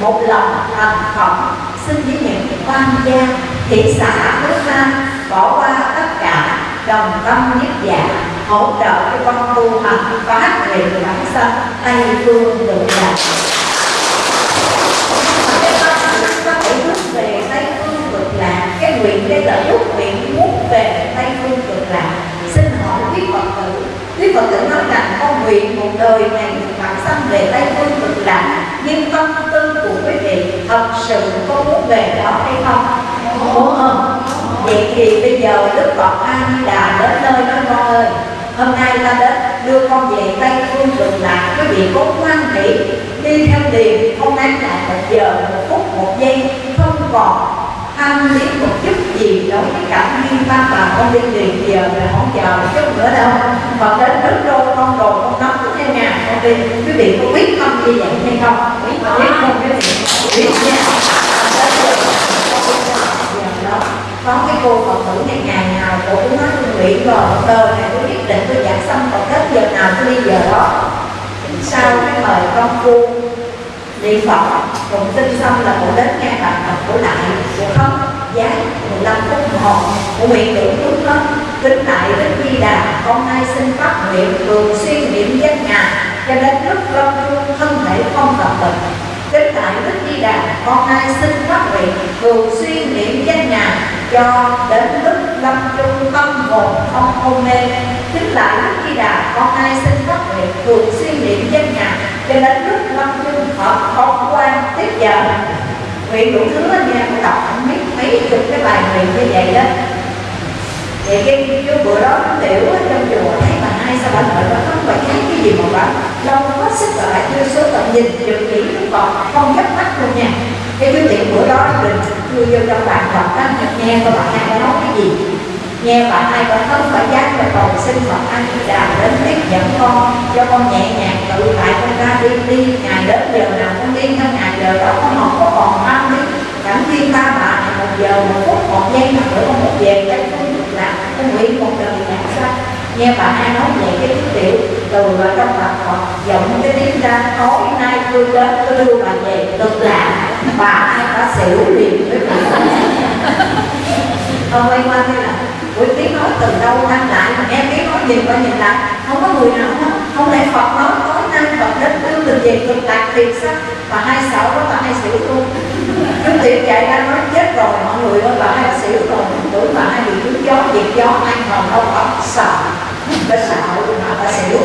một lòng thành phẩm. Xin với những quan gia, thị xã nước ta bỏ qua tất cả đồng tâm nhất dạng hỗ trợ cho con tu hành phát về bản sanh tây phương được lạc có thể hướng về tây phương cực lạc, cái nguyện, cái là ước nguyện muốn về tây phương cực lạc. Xin hỏi quý phật tử, quý phật tử nói rằng con nguyện một đời này bản sanh về tây phương cực lạc, nhưng tâm tư của quý vị thật sự có muốn về đó hay không? Muốn không? Vậy thì bây giờ đức phật a di đà đến nơi nói con ơi hôm nay ta đến đưa con về tây phương cực lạc quý vị có quan hỷ đi theo tiền không đáng lại một giờ, một phút, một giây. Không còn tham liếc một chút gì đối với cảm duyên ta bà con đi liền giờ là không chờ một chút nữa đâu. Còn đến rất đô, con đồ con cũng theo nhà con đi. Quý vị có biết không như vậy hay không? Biết không? Quý vị biết nha có cái cô phật tử này ngày nào cô cũng nói tôi nguyện rồi đời này tôi nhất định tôi giảng xong còn hết giờ nào tôi đi giờ đó. Sau cái mời con cô niệm phật cùng tin xong là cô đến nghe bài tập của lại cô không giá 15 phút đồng hồ. Cô nguyện tưởng lúc đó, kính lại đến di đà, con nay xin phát nguyện thường xuyên niệm danh ngài cho đến lúc con thân thể không tập bệnh kính tại đức di đà con nay xin phát nguyện thường xuyên niệm danh ngài cho đến lúc lâm chung tâm hồn không hôn mê kính lại đức di đà con nay xin phát nguyện thường xuyên niệm danh ngài cho đến lúc lâm chung hợp không quan tiếp giờ. nguyện đủ thứ anh nha đọc không biết mấy chục cái bài nguyện như vậy đó vậy cái, bữa đó tiểu ở trong chùa hay hai sao bạn nội bạn không phải thấy cái gì mà bạn lâu quá sức lại chưa số tận nhìn chụp kỹ còn, không nhấp mắt luôn nha. Cái quyết định bữa đó mình chưa vô trong bạn đọc Phật thật nghe coi bạn hai có nói cái gì? Nghe bạn hai có không phải giác và còn xin Phật Anh Đà đến tiếp dẫn con, cho con nhẹ nhàng tự tại con ra đi đi. Ngày đến giờ nào con đi theo ngày giờ đó, con không có còn ăn đi. Cảm thiên ta bà một giờ, một phút, một giây, mà nữa con một về cái con làm con nguyện một đời nhạc nghe bà hai nói vậy cái thứ tiểu từ ở trong bà họ giọng cái tiếng ra, tối nay tôi đến, tôi đưa bà về cực lạc bà hai đã xỉu liền với bà con quay qua thế là buổi tiếng nói từ đâu đang lại? Mà em tiếng nói nhìn qua nhìn lại, không có người nào không không lẽ Phật nói, tối nay Phật đến đưa mình về cực lạc thiệt sao? Bà hai sợ đó, bà hai xỉu luôn. Chú tiệm chạy ra nói, chết rồi, mọi người ơi, bà hai xỉu rồi. Tưởng bà hai bị trúng gió diệt gió ăn còn đâu có sợ bên xã hội của họ ta xỉu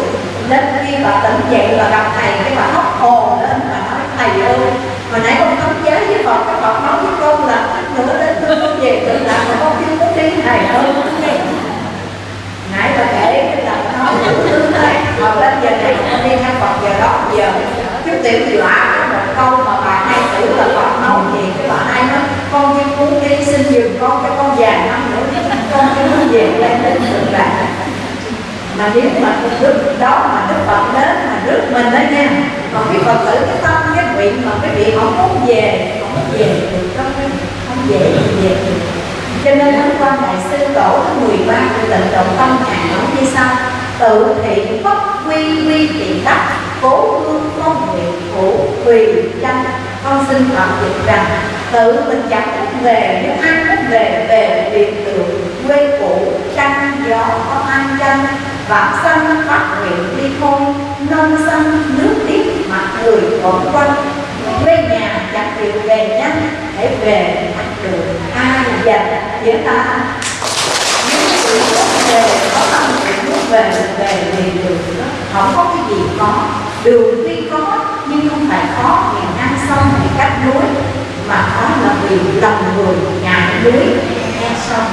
nên khi bà tỉnh dậy và gặp thầy cái bà hóc hồn lên bà nói thầy ơi hồi nãy con thấm giới với phật các phật nói với con là nữa đến tôi con về tự làm mà con chưa có đi thầy ơi nãy bà kể là nói tương đây hồi lên giờ này con đi theo phật giờ đó giờ cái tiểu thì bà một câu mà bà hay tử là phật nói gì cái bà ai nói con chưa muốn đi xin dừng con cho con già năm nữa con chưa muốn về lên đến tượng đài mà nếu mà đức đó mà đức phật đến mà rước mình đó nha, còn cái phật tử cái tâm, cái nguyện mà cái vị không muốn về không muốn về được không dễ về được. Cho nên hôm qua đại sư tổ thứ 13 của tịnh độ tâm hàng nói như sau, tự thị bất quy quy tiện đắc cố hương công nguyện phủ tùy chân con xin phạm dịch rằng, tự mình chẳng thích về, nếu ai thích về về biệt tượng quê cũ trăng gió có an chân vạn sanh phát nguyện đi thôi non sanh nước tiếp mặt người còn quanh. Quê nhà chẳng chịu về nhanh, để về mặt đường ai dành với ta. Nếu người về có tâm nguyện muốn về về liền đường đó không có cái gì khó. Đường tuy có, nhưng không phải khó ngày ngang sông ngày cách núi. Mà khó là vì lòng người ngại núi nghe sông.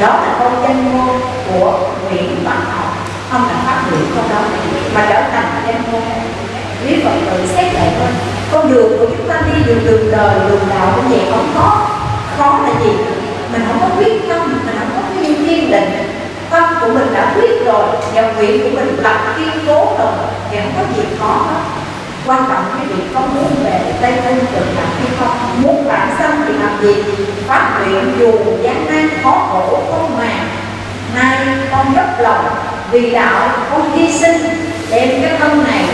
Đó là câu danh ngôn của Nguyễn Văn Học không là phát biểu câu đó mà trở thành danh ngôn quý phật tử xét lại thôi con đường của chúng ta đi đường đường đời, đường đạo cũng vậy không có. Khó là gì? Mình không có quyết tâm, mình không có cái kiên định. Tâm của mình đã quyết rồi, và nguyện của mình lập kiên cố rồi, thì không có gì khó hết. Quan trọng cái việc có muốn về tây tinh cực lạc hay không? Muốn bản sanh thì làm gì? Phát nguyện dù gian nan, khó khổ, không màng. Nay con dốc lòng vì đạo con hy sinh, đem cái thân này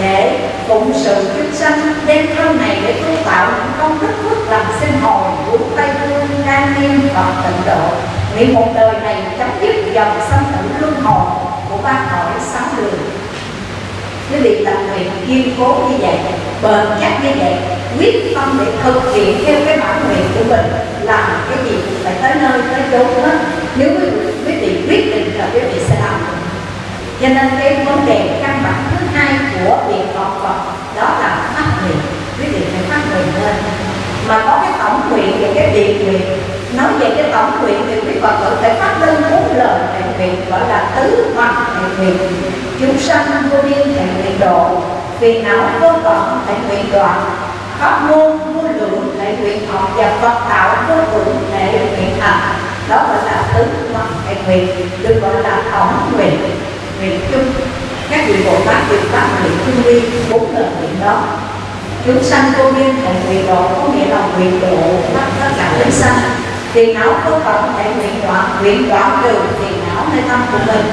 để phụng sự chúng sanh, đem thân này để tu tạo những công đức phước làm sinh hồn của tây phương đan niên và tịnh độ. Nguyện một đời này chấm dứt dòng sanh tử luân hồi của ba cõi sáu đường. Cái việc làm nguyện kiên cố như vậy, bền chắc như vậy, quyết tâm để thực hiện theo cái bản nguyện của mình làm cái gì? Phải tới nơi, tới chốn hết nếu quý, quý vị quyết định là quý vị sẽ làm. Cho nên cái vấn đề căn bản thứ hai của việc học Phật đó là phát nguyện. Quý vị phải phát nguyện lên. Mà có cái tổng nguyện và cái biệt nguyện nói về cái tổng nguyện thì quý Phật tử phải phát lên bốn lời thệ nguyện gọi là tứ hoặc thệ nguyện. Chúng sanh vô biên thệ nguyện độ phiền não vô tận thệ nguyện đoạn. Pháp môn vô lượng thệ nguyện học và Phật tạo vô lượng thệ nguyện thành đó gọi là tứ hoặc hay nguyện được gọi là tổng nguyện nguyện chung. Các vị Bồ Tát được phát nguyện chung vi bốn lần nguyện đó. Chúng sanh vô biên thệ nguyện độ có nghĩa là nguyện độ tất tất cả chúng sanh. Tiền não vô tận thể nguyện đoạn nguyện đoạn trừ tiền não nơi tâm của mình.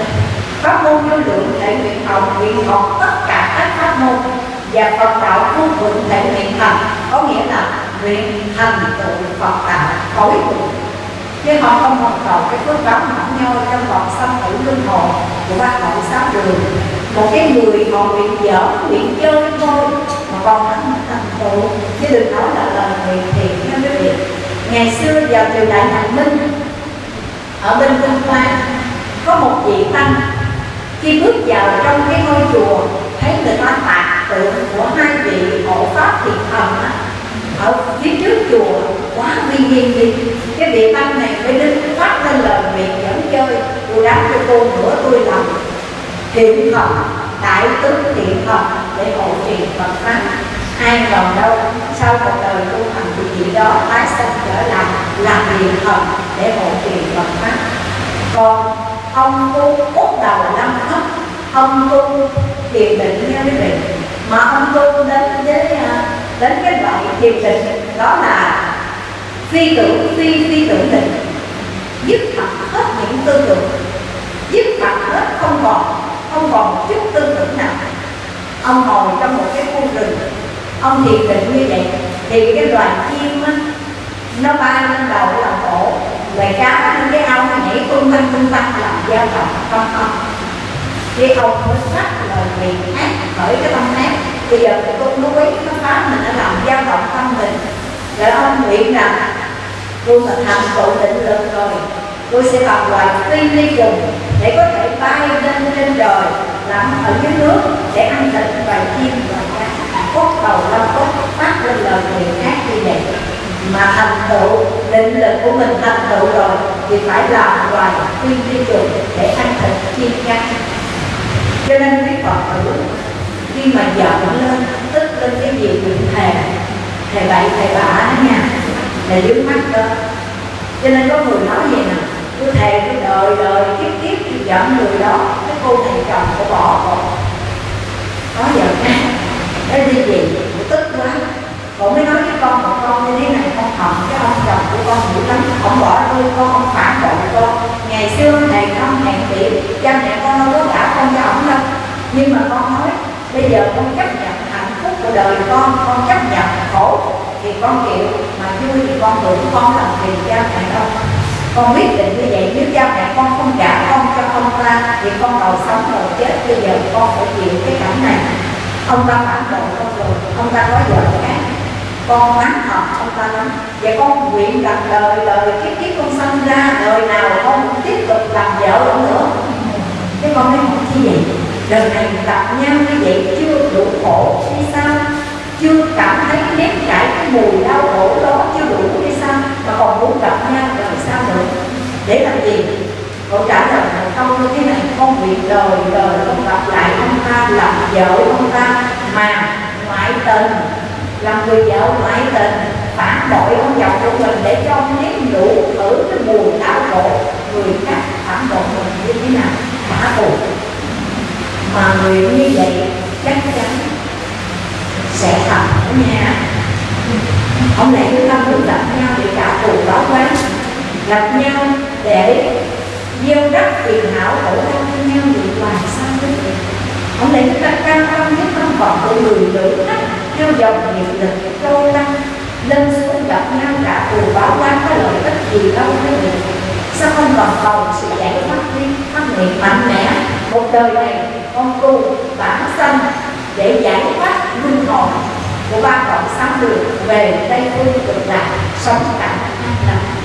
Pháp môn vô lượng thể nguyện học nguyện học tất cả các pháp môn. Và Phật đạo vô vượng thể nguyện thành, có nghĩa là nguyện thành tựu Phật đạo tối thượng chứ họ không còn cầu cái phước báo mỏng nhoi trong vòng sanh tử luân hồi của ba cõi sáu đường. Một cái người họ nguyện dở nguyện chơi thôi, mà còn hắn thành tựu. Chứ đừng nói là lời nguyện thiện nha quý vị ngày xưa vào triều đại nhà minh, ở bên Vinh Hoa, có một vị tăng khi bước vào trong cái ngôi chùa, thấy người ta tạc tượng của hai vị hộ pháp thiền thần á ở phía trước chùa, quá uy nghiêm đi. Cái địa tăng này mới đứng phát lên lời miệng dẫn chơi tôi đáp cho cô nữa tôi làm thiện thần đại tướng thiện thần để hộ trì Phật pháp. Ai ngờ đâu, sau một đời tu hành thì vị đó tái sanh trở lại làm thiện thần để hộ trì Phật pháp. Còn ông tu út đầu năm thấp ông tu thiền định nha quý vị. Mà ông tu đến với à, đến cái loại thiền định đó là phi tưởng phi phi tưởng định dứt mặt hết những tư tưởng dứt mặt hết không còn không còn một chút tư tưởng nào. Ông ngồi trong một cái khu rừng, ông thiền định như vậy, thì cái loài chim á, nó bay lên đầu làm cổ. Loài cá lên cái ao nó nhảy tung tăng tung tăng làm giao động, không không. Khi ông mới sắc lời miệng ác khởi cái tâm ác bây giờ cái con núi nó phá mình nó làm dao động tâm mình. Để ông nguyện rằng tôi mà thành tựu định lực rồi tôi sẽ làm loài phi ly trùng để có thể bay lên trên trời làm ở dưới nước để ăn thịt và chim và cá. Cốt đầu lâm cốt phát lên lời nguyện khác như vậy. Mà thành tựu, định lực của mình thành tựu rồi thì phải làm loài phi ly trùng để ăn thịt chim cá. Cho nên quý phật tử khi mà giận lên, tức lên cái gì thì thề thề bậy, thề bạ đó nha là dưới mắt đó. Cho nên có người nói vậy nè, tôi thề tôi đợi đời đời, kiếp kiếp thì giận người đó, cái cô thầy chồng của bỏ còn. Có giận nha, cái đi gì tức quá. Cô mới nói với con một con như thế này, con hận cái ông chồng của con dữ lắm ông bỏ tôi con, không phản bội con. Ngày xưa này không hẹn tiệm cha mẹ con đâu có gả con cho ông đâu. Nhưng mà con nói bây giờ con chấp nhận hạnh phúc của đời con con chấp nhận khổ thì con chịu, mà vui thì con hưởng con làm gì cha mẹ đâu. Con quyết định như vậy, nếu cha mẹ con không trả con cho ông ta, thì con đầu sống đầu chết. Bây giờ con phải chịu cái cảnh này. Ông ta phản bội con rồi, ông ta có vợ khác. Con mắng họ ông ta lắm. Và con nguyện rằng đời đời kiếp kiếp con sinh ra, đời nào con cũng tiếp tục làm vợ ông nữa. Cái con thấy không chi vậy? Đời này gặp nhau như vậy chưa đủ khổ hay sao? Chưa cảm thấy nếm trải cái mùi đau khổ đó chưa đủ hay sao? Mà còn muốn gặp nhau làm sao nữa để làm gì? Cậu trả lời là không như thế này, không nguyện đời đời không gặp lại ông ta, làm vợ ông ta, mà ngoại tình. Làm người vợ ngoại tình, phản bội ông chồng của mình để cho ông nếm đủ thử cái mùi đau khổ. Người khác phản bội mình như thế nào? Trả thù mà người như vậy chắc chắn sẽ thành ở nhà. Ông này chúng ta muốn gặp nhau để trả thù đó quá gặp nhau để gieo rắc tiền hảo khổ đau cho nhau vì làm sao quý vị ông này chúng ta cam tâm với tâm vọng của người nữ khách theo dòng nghiệp lực trôi lăn lên xuống gặp nhau trả thù báo quan có lợi ích gì đâu quý vị sao không còn cầu sự giải thoát đi phát nguyện mạnh mẽ một đời này, con tu bản sanh để giải thoát linh hồn của ba cõi sáu đường về tây phương cực lạc sống cảnh an lành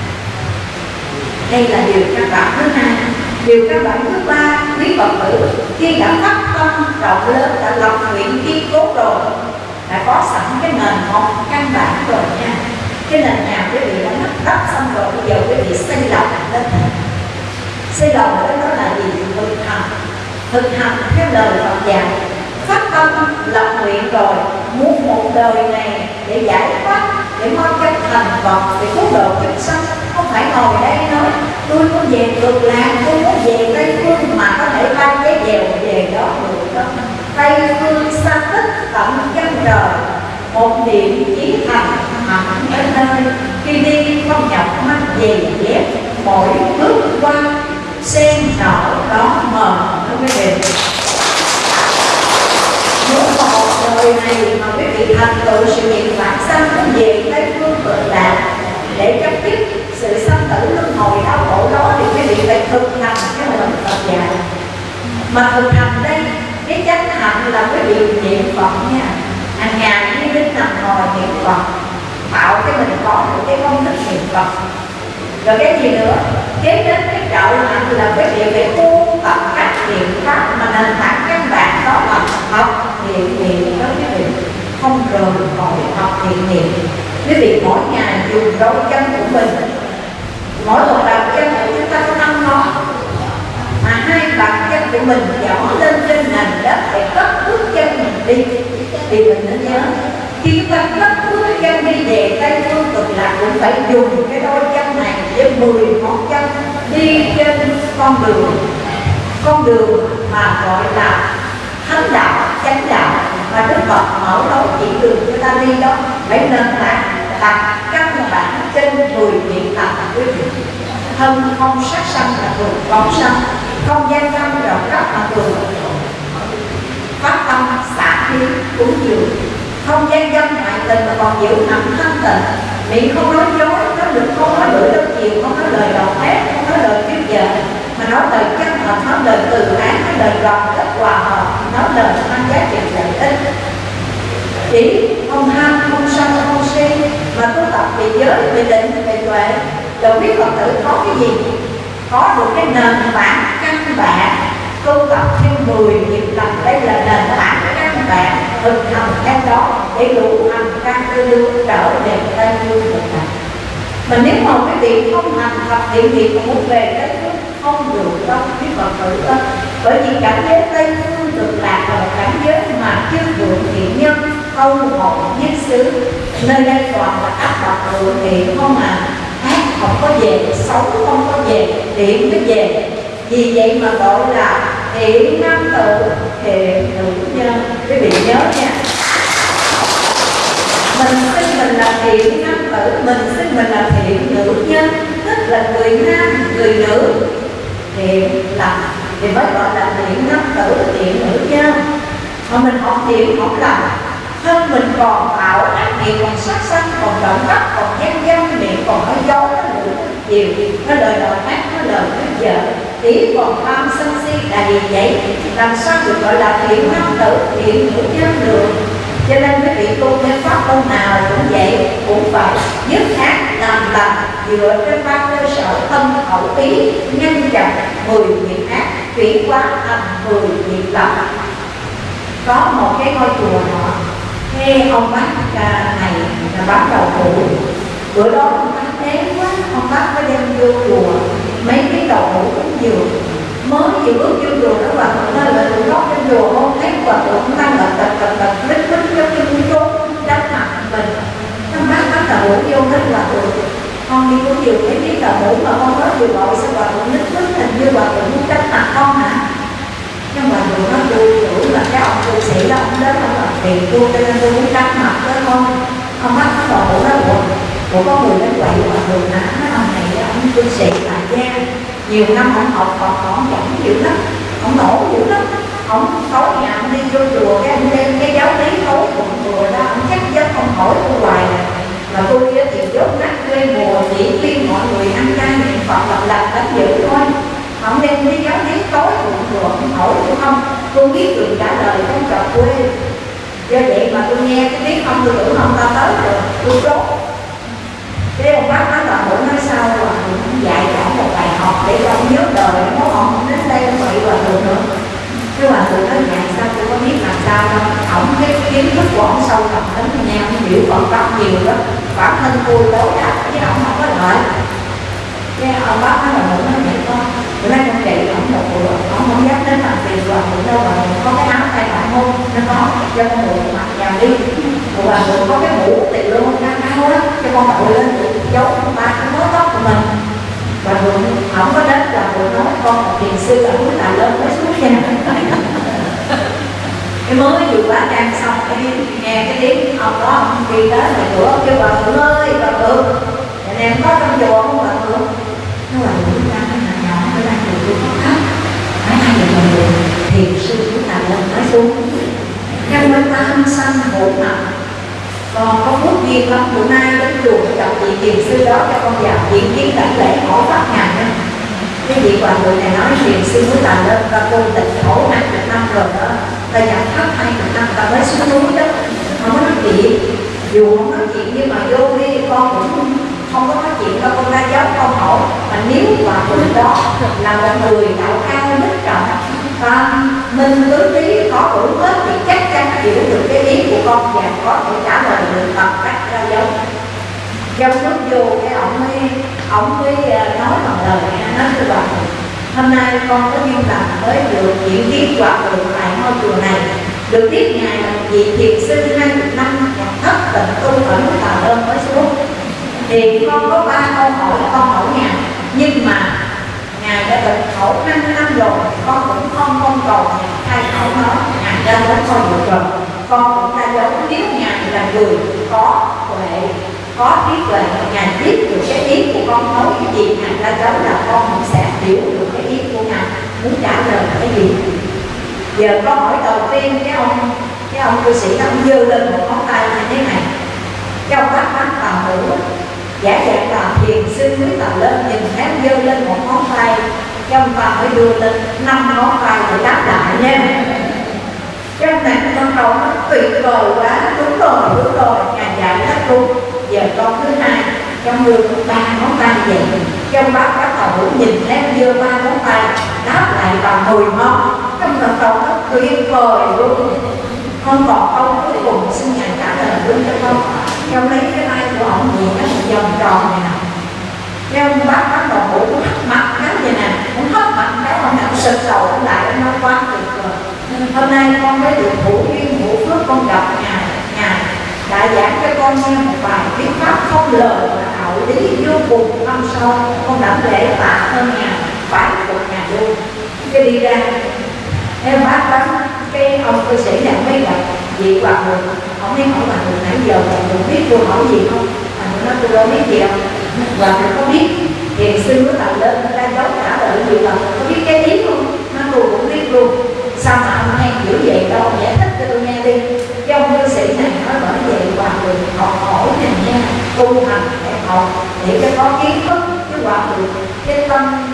đây là điều căn bản thứ hai. Điều căn bản thứ ba, quý phật tử, khi đã phát tâm, rộng lớn, đã lập nguyện kiên cố rồi, đã có sẵn cái nền móng căn bản rồi nha. Cái nền nhà quý vị đã lắp đắp xong rồi, bây giờ quý vị xây lầu lên. Xây lầu đó đó là gì thực hành thực hành theo lời Phật dạy. Phát tâm lập nguyện rồi, muốn một đời này để giải thoát, để mong chân thành Phật, để cứu độ chúng sanh. Không phải ngồi đây nói, tôi muốn về cực lạc, tôi muốn về tây phương mà có thể bay cái dèo về đó được đó. Tây phương xa tích tận chân trời, một niệm chí thành hẳn đến nơi. Khi đi không nhọc mắt về dép, mỗi bước qua sen đỏ đó mờ đó quý vị muốn một đời này mà quý vị thành tựu sự nghiệp vãng sanh cũng về tây phương cực lạc để chấm dứt sự sanh tử luân hồi đau khổ đó thì quý vị phải thực hành cái lời Phật dạy. Mà thực hành đây, cái chánh hạnh là quý vị niệm Phật nha. Hàng ngày đi đến nằm ngồi niệm Phật tạo cái mình có được cái công thức niệm Phật. Rồi cái gì nữa? Kế đến cái trợ mạnh là cái việc về tu tập các niệm pháp mà nền tảng căn bản đó là học, thiện niệm đó quý vị không rời khỏi học thiện niệm. Quý vị, mỗi ngày dùng đôi chân của mình, mỗi một bàn chân của chúng ta có năm ngón, mà hai bàn chân của mình dõi lên trên nền đất để cất bước chân mình đi. Thì mình nên nhớ, khi chúng ta cất bước chân đi về tây phương cực lạc cũng phải dùng cái đôi chân với mười ngón chân đi trên con đường. Con đường mà gọi là thánh đạo, chánh đạo. Và đức phật mở lối chỉ đường cho ta đi đó. Phải nền tảng đặt căn bản trên mười niệm Phật quý vị. Thân không sát sanh là thường phóng sanh. Không gian tâm rộng cấp là thường. Phát tâm xả khí, cúng dường. Không gian dâm hại tình mà còn giữ nặng thanh tịnh miệng không nói dối nói được không nói lưỡi đâu chiều không nói lời độc ác không nói lời kiếp giờ, mà nói lời chân thật nói lời từ ái nói lời đoàn kết hòa hợp nói lời mang giá trị lợi ích. Chỉ không ham không sân không si mà tu tập về giới về định về tuệ. Rồi biết phật tử có cái gì? Có được cái nền tảng căn bản. Tu tập thêm 10 nghiệp lần đây là nền tảng căn bản thực hành theo đó để đủ hành căn tư lương trở về tây phương cực lạc mà nếu mà quý vị không hành thật thiện nghiệp mà muốn về tới phương không được đâu quý phật tử ơi bởi vì cảnh giới tây phương cực lạc là một cảnh giới mà chưa vượng thiện nhân câu hồn nhất xứ. Nơi đây toàn là áp đặt vượng thiện không à. Ác không có về xấu không có về thiện mới về. Vì vậy mà gọi là thiện nam tự thiện nữ nhân. Quý vị nhớ nha mình xưng mình là thiện nam tử mình xưng mình là thiện nữ nhân, tức là người nam, người nữ. Thiện lành thì mới gọi là thiện nam tử thiện nữ nhân. Mà mình học thiện học lành thân mình còn tạo ác nghiệp còn sát sanh, còn trộm cắp còn gian dâm miệng còn nói dối nó lửa nhiều nó lời đòi ác nó lời nói vợ tí còn tham sân si, là gì vậy, làm sao được gọi là thiện nam tử thiện nữ nhân được? Cho nên quý vị tu theo pháp môn nào cũng vậy, cũng phải dứt ác làm lành dựa trên ba cơ sở thân khẩu ý, nhân chặn mười nghiệp ác, chuyển hóa thành mười nghiệp lành có một cái ngôi chùa nọ, nghe ông bác này là bác đầu cụ bữa đó ông bác thế quá, ông bác mới đem vô chùa. Mấy cái đầu cụ cũng nhiều mới chỉ bước vô chùa nó hòa thượng ơi là tụi nó trên chùa không thấy hòa thượng đang bật bật bật bật lít lít lít lít lít trốn đánh mặt mình ông bác bắt đầu ngủ vô cái hòa thượng con đi cũng nhiều cái biết là ngủ mà con nói vừa gọi sao hòa thượng lít lít hình như hòa thượng muốn đánh mặt con hả nhưng mà dù nó tôi tưởng là cái ông tu sĩ đó ông đến ông làm tiền tôi cho nên tôi muốn đánh mặt với con ông bắt nó bỏ bộ nó buồn của có người đến quậy mà thường hả mấy ông này ông tu sĩ là gian nhiều năm ông học còn ông giỏi dữ lắm ông nổ dữ lắm. Ông tối ngày ông đi vô chùa cái anh đem cái giáo lý tối cùng chùa đó ông chắc chắn ông hỏi tôi hoài này, mà tôi thì dốt nát quê mùa chỉ khuyên mọi người ăn chay niệm phật lập lập đánh dữ thôi. Ông đem cái giáo lý tối cùng chùa ông hỏi tôi không? Tôi biết được trả lời trong trò quê. Do vậy mà tôi nghe cái tiếng ông tôi tưởng ông ta tới rồi tôi chốt cái ông bác nói là bữa nói sau là cũng dạy cho một bài học để cho ông nhớ đời nếu ông không đến đây ông bị hòa thượng nữa. Cái hòa thượng nói dạ sao tôi có biết làm sao đâu. Ổng cái kiến thức của ông sâu thẳm lắm nha ông hiểu Phật pháp nhiều lắm bản thân tôi đối đáp với ông không có lợi cái ông bác nói là bữa nói vậy con bữa nay con chạy, ổng một bữa ông không dám đến làm tiền hòa thượng đâu mà có cái áo tay bạn hôn nó có cho con mượn mặc vào đi. Hòa thượng có cái mũ tiền luôn đang áo á cho con đội lên giấu ba cái mớ tóc của mình và thường không có đến và thường nói con một thiền sư ở núi Tà Lớn mới xuống nha cái mới vừa quá trang xong cái nghe cái tiếng ông đó, ông đi tới ngoài cửa, kêu bà thượng ơi, bà thượng. Dạ nhà em có trong chùa không, bà thượng? Nó là những ra cái nhà nhỏ nó đang được luôn có khóc phải hai giờ mình thiền sư của Tà Lớn mới xuống. Trong bên tam sanh hộ nặng còn có phước duyên lắm, bữa nay đến chùa gặp vị thiền sư đó cho con vào diễn kiến đảnh lễ, hỏi pháp ngàn đó cái vị hòa thượng này nói chuyện, xin mới làm lên và cô tịnh khổ hai chục năm rồi đó. Ta nhập thấp hai chục năm ta mới xuống núi đó. Không có nói chuyện. Dù không nói chuyện nhưng mà vô đi con cũng không có nói chuyện đâu con ra giáo con hỏi mà nếu hòa thượng đó là một người đạo cao đức trọng và mình tứ trí có đủ hết thì chắc chắn hiểu được cái ý của con và có thể trả lời được bằng cách ra giáo trong lúc vô cái ông mới ông mới à, nói bằng lời nghe nói cho bà hôm nay con có duyên lành mới được diễn kiến hòa thượng tại ngôi chùa này. Được biết ngài là vị thiền sư hai chục năm nhập thất tịnh tu ở núi Tà Đơn mới xuống thì con có ba câu hỏi con hỏi ngài, nhưng mà ngài đã tịnh khẩu năm năm rồi, con cũng không con cầu ngài thay khẩu nó, ngài đã đến con được rồi. Con cũng đã giống nếu ngài là người có huệ có trí tuệ ngài biết được cái ý của con nói cái gì ngài ra đó là con cũng sẽ hiểu được cái ý của ngài. Muốn trả lời cái gì? Giờ câu hỏi đầu tiên, cái ông cái ông cư sĩ ông dơ lên một ngón tay như thế này. Cái ông bác tà hữu, giả dạng là thiền sư mới tầm lên nhìn thấy dơ lên một ngón tay trong ông ta mới đưa lên năm ngón tay để đáp lại nha. Trong này con đầu nó tuyệt vời quá, đúng rồi đúng rồi, ngài dạy rất đúng giờ con thứ hai, trong đưa ba ngón tay vậy. Trong bác các đầu nhìn thấy đưa ba ngón tay, đáp lại bằng mùi ngon trong lần đầu nó tuyệt vời luôn. Con còn câu cuối cùng xin ngài trả lời luôn cho con. Trong lấy cái tay của ông nhìn nó một vòng tròn này nè. Trong bác các đầu cũng hất mặt cái vậy nè, cũng hất mặt cái ông nằm sực đầu lại, nó quá tuyệt vời. Hôm nay con mới được hữu duyên hữu phước con gặp nhà đã giảng cho con nghe một bài thuyết pháp không lời mà đạo lý vô cùng thâm sâu. Con đảm lễ tạ ơn ngài phải phục ngài luôn. Cái đi ra em bác bác, cái ông cư sĩ này mới gặp vị hòa thượng ông ấy hỏi hòa thượng nãy giờ hòa thượng biết tôi hỏi gì không? Hòa thượng nói tôi đâu biết gì không hòa thượng có biết. Thiền sư nó thầy lên ra dấu trả lời gì hòa thượng có biết cái tiếng không? Nó tôi cũng biết luôn. Sao mà ông hay kiểu vậy? Đâu giải thích cho tôi nghe đi. Cái ông cư sĩ này nói bởi người học hỏi này nha, tu hành để học, để cho có kiến thức cái hòa thượng cái tâm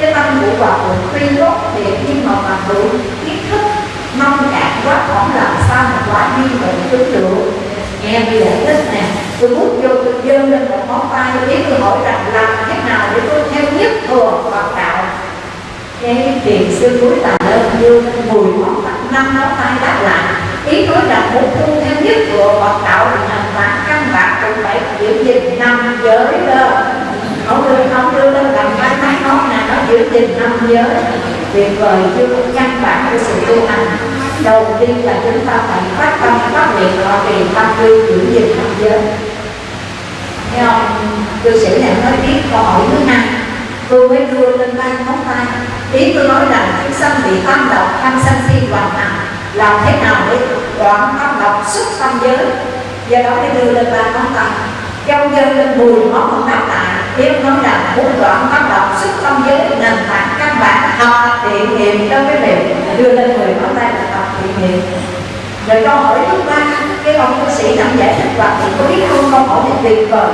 cái tâm của hòa thượng tuy tốt để nhưng mà hòa thượng kiến thức mong cạn quá khổng làm sao mà quá đi bệnh tướng được. Nghe bây giờ thích nè, tôi bước vô, tôi dơ lên một ngón tay tôi biết tôi hỏi rằng làm thế nào để tôi theo nhất thừa Phật đạo. Cái thiền sư cuối tà đơn dương mùi ngón tay năm ngón tay đáp lại ý nói rằng muốn tu theo nhất của Phật đạo thì hành bản căn bản cũng phải giữ gìn năm giới đó. Không đưa không đưa lên làm cái máy móc là nó giữ gìn năm giới. Tuyệt vời chưa căn bản của sự tu hành. Đầu tiên là chúng ta phải phát tâm, phát nguyện họ trì tâm tư giữ gìn năm giới. Thấy không? Cư sĩ này nói tiếp câu hỏi thứ hai. Tôi mới đưa lên tay ngón tay. Ý tôi nói rằng chúng sanh bị tâm độc tham sân si hoàn hảo làm thế nào để đoạn tâm độc xuất tâm giới? Do đó mới đưa lên ba ngón tay. Trong dân lên mùi ngón không đáp lại. Nếu nói rằng muốn đoạn tâm độc xuất tâm giới, nền tảng căn bản học thiện nghiệm trong cái việc đưa lên mười ngón tay là học thiện nghiệm. Rồi câu hỏi thứ ba, cái ông bác sĩ nằm giải thích và thì có biết không? Câu hỏi này tuyệt vời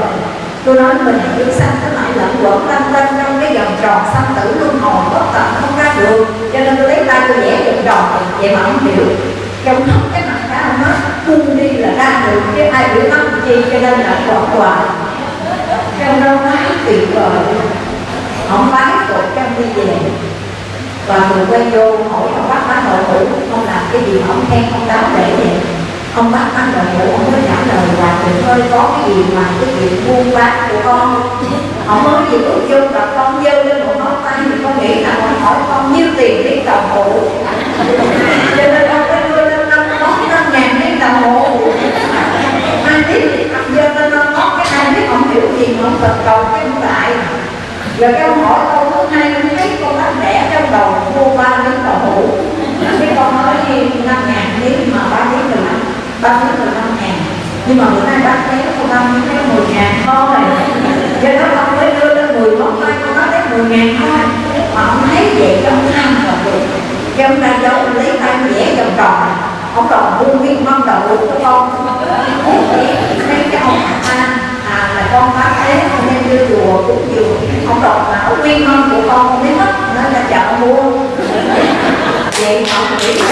tôi nói mình chúng sanh nó mãi lẫn quẩn lăn lăn trong cái vòng tròn sanh tử luân hồi, bất tận không ra được cho nên tôi lấy tay tôi vẽ vòng tròn vậy mà không hiểu trong hết cái mặt cá ông nói buông đi là ra được chứ ai biểu tâm chi, cho nên là quẩn quả trong đâu quá tuyệt vời. Ông bái cột trong đi về. Và người quay vô hỏi ông bác bác nội thủ không làm cái gì ông khen ông đáo để vậy? Ông bác ăn đầu phụ ông mới trả lời là thầy ơi có cái gì mà cái chuyện buôn bán của con? Ông mới gì bước vô gặp con dơ lên một ngón tay thì con nghĩ là con hỏi con nhiêu tiền biết đồng hồ cho nên ông mới đưa lên năm ngón năm ngàn biết đồng hồ ai biết ông dơ lên năm ngón, cái ai biết ông hiểu gì mà ông cần cầu cái ông lại. Rồi cái ông hỏi câu thứ hai ông thấy con bác đẻ trong đầu mua ba miếng đậu hũ cái con nói, năm ngàn miếng mà ba miếng mười năm ba miếng mười năm ngàn. Nhưng mà bữa nay bác thấy con năm miếng thấy mười ngàn. Thôi do đó ông mới đưa lên mười món tay con nói thấy mười ngàn thôi. Mà ông thấy vậy trong tham và được cho ông ra dấu lấy tay vẽ vòng tròn. Ông còn buông nguyên mâm đậu của con. Muốn thấy cái ông ta à là con bác thế không nên đưa chùa cũng vừa ông đọc bảo nguyên mâm của con không biết mất. Nên là chợ mua. Vậy ông nghĩ là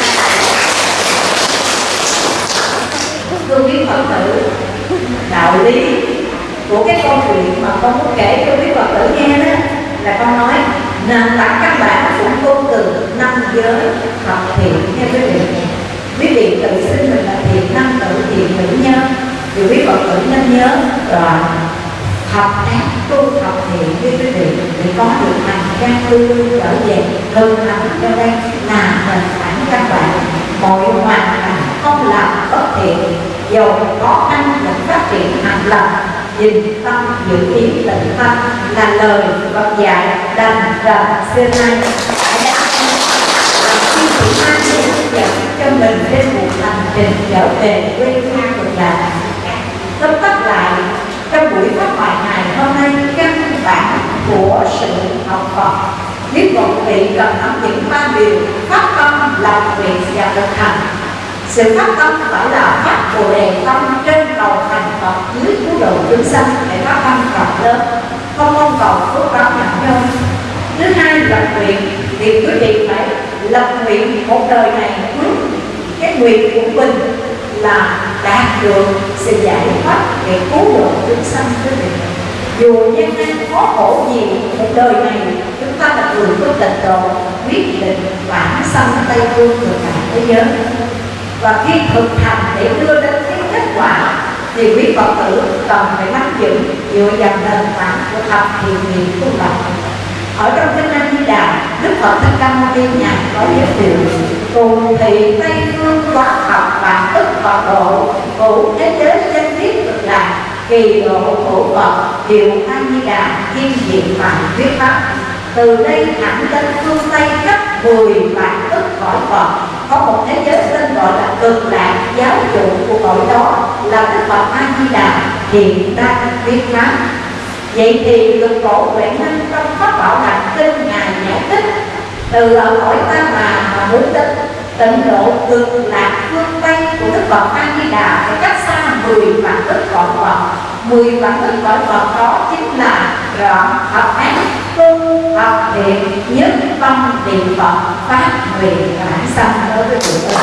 thương quý phật tử. Đạo lý của cái câu chuyện mà con muốn kể cho quý phật tử nghe đó, là con nói, nền tảng căn bản cũng vô từ năm giới học thiện theo quý vị quý vị tự xưng mình là thiện nam tử thiện nữ nhân thì quý phật tử nên nhớ là học ác, tu học thiện với quý vị để có được hành trang tư trở về hơn hẳn cho đây, là nền tảng căn bản. Mọi hoàn cảnh không làm bất thiện dầu khó khăn vẫn phát triển hành lập nhìn tâm dự kiến tịnh tâm là lời Phật dạy đành rằng xưa nay. Đã làm khi chị an hướng dẫn cho mình trên một hành trình trở về quê hương của nhà tóm tắt lại, trong buổi phát bài ngày hôm nay, căn bản của sự học Phật. Nếu một vị cần nắm những ba điều, phát tâm làm việc và thực hành sự phát tâm phải là phát bồ đề tâm trên cầu thành Phật dưới cứu độ chúng sanh để phát tâm rộng lớn. Không mong cầu phước báo nặng nhân thứ hai lập nguyện. Thì quý vị phải lập nguyện một đời này ước cái nguyện của mình là đạt được sự giải thoát để cứu độ chúng sanh quý vị. Dù nhân nan khó khổ gì, một đời này chúng ta là người có tịnh độ, quyết định bản sanh tây phương ngược cả thế giới và khi thực hành để đưa đến cái kết quả thì quý phật tử cần phải nắm giữ dựa vào nền tảng của thập thiền niệm tu tập. Ở trong kinh A Di Đà, Đức Phật Thích Ca Mâu Ni ngài có giới thiệu cùng thị tây phương quá học và ức phật độ cụ thế giới chân thiết cực lạc, kỳ độ khổ phật hiệu a di đà, thiên diện và viết pháp. Từ đây thẳng đến phương tây khắp mười vạn ức cõi phật có một thế giới tên gọi là cực lạc giáo dục của cõi đó là đức phật a di đà hiện đang viết pháp vậy thì lực cổ huệ năng trong pháp bảo đàn kinh ngài giải thích từ ở cõi ta bà mà muốn đến, tịnh độ cực lạc phương tây của đức phật a di đà phải cách xa mười vạn ức cõi phật mười vạn ức cõi phật đó chính là rõ học ác tu học thiện nhất tâm niệm phật phát nguyện bản sanh đối với chúng ta.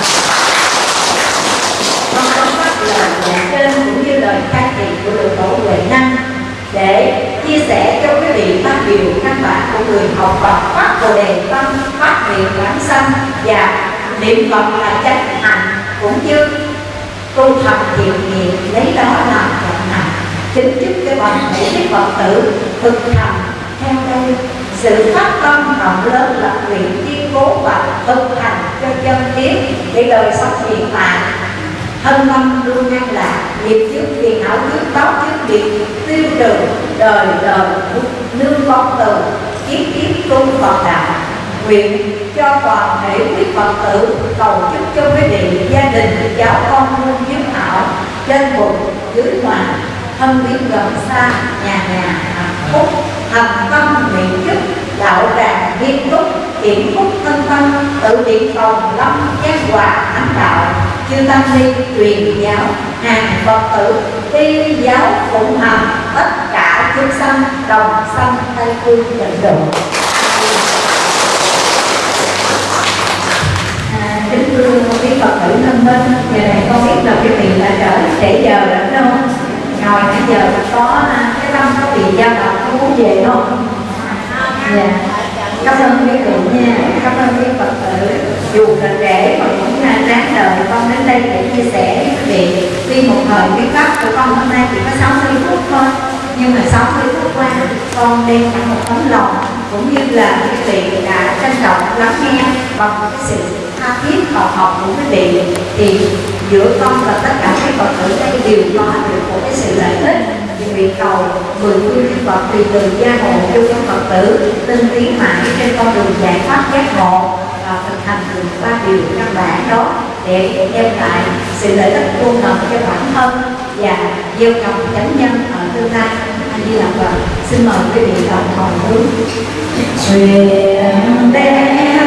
con có phát lời dạy trên cũng như lời khai thị của được tổ huệ năng để chia sẻ cho quý vị phát biểu căn bản của người học Phật phát bồ đề tâm phát nguyện bản sanh và niệm Phật là chánh hành cũng như tu thầm thiện nghiệp lấy đó làm trọng hành chính chúc cho toàn thể đức Phật tử thực hành. Theo đây, sự phát tâm rộng lớn lập nguyện kiên cố và thực hành cho chân thiết để đời sống hiện tại. Thân tâm luôn an lạc, nghiệp trước phiền não trước báo trước nghiệp tiêu trừ đời đời nương con từ, kiếp kiếp tu phật đạo nguyện cho toàn thể quý phật tử cầu chúc cho quý vị, gia đình, cháu con luôn hiếu hảo trên bụng dưới ngoài thân quyến gần xa, nhà nhà hạnh phúc, thành tâm nguyện chức đạo tràng nghiêm túc, hiển phúc thân tâm, tự điện cầu lâm giác hòa ánh đạo. Chư tăng ni truyền giáo, hàng phật tử, thi giáo phụng hành, tất cả chúng sanh đồng sanh tây phương tịnh độ phật tử thân minh giờ này con biết là cái vị là trở trễ giờ rồi đúng không. Ngồi nãy giờ có à, cái tâm có bị dao động, có muốn về không? Dạ. Cảm ơn quý vị nha, cảm ơn quý phật tử. Dù là trễ, mà cũng là ráng đời con đến đây để chia sẻ với quý vị. Tuy một thời cái pháp của con hôm nay chỉ có 60 phút thôi, nhưng mà 60 phút qua, con đem cả một tấm lòng, cũng như là quý vị đã trân trọng lắng nghe bằng cái sự tha thiết, học học của quý vị thì giữa con và tất cả các phật tử đây đều có được một cái sự lợi ích. Thì nguyện cầu mười phương chư Phật tùy từ gia hộ cho các Phật tử tinh tiến mãi trên con đường giải thoát giác ngộ và thực hành được ba điều căn bản đó để đem lại sự lợi ích vô ngần cho bản thân và gieo trồng chánh nhân ở tương lai. Anh đi làm vợ. xin mời quý vị đồng hồi hướng. Nguyện đem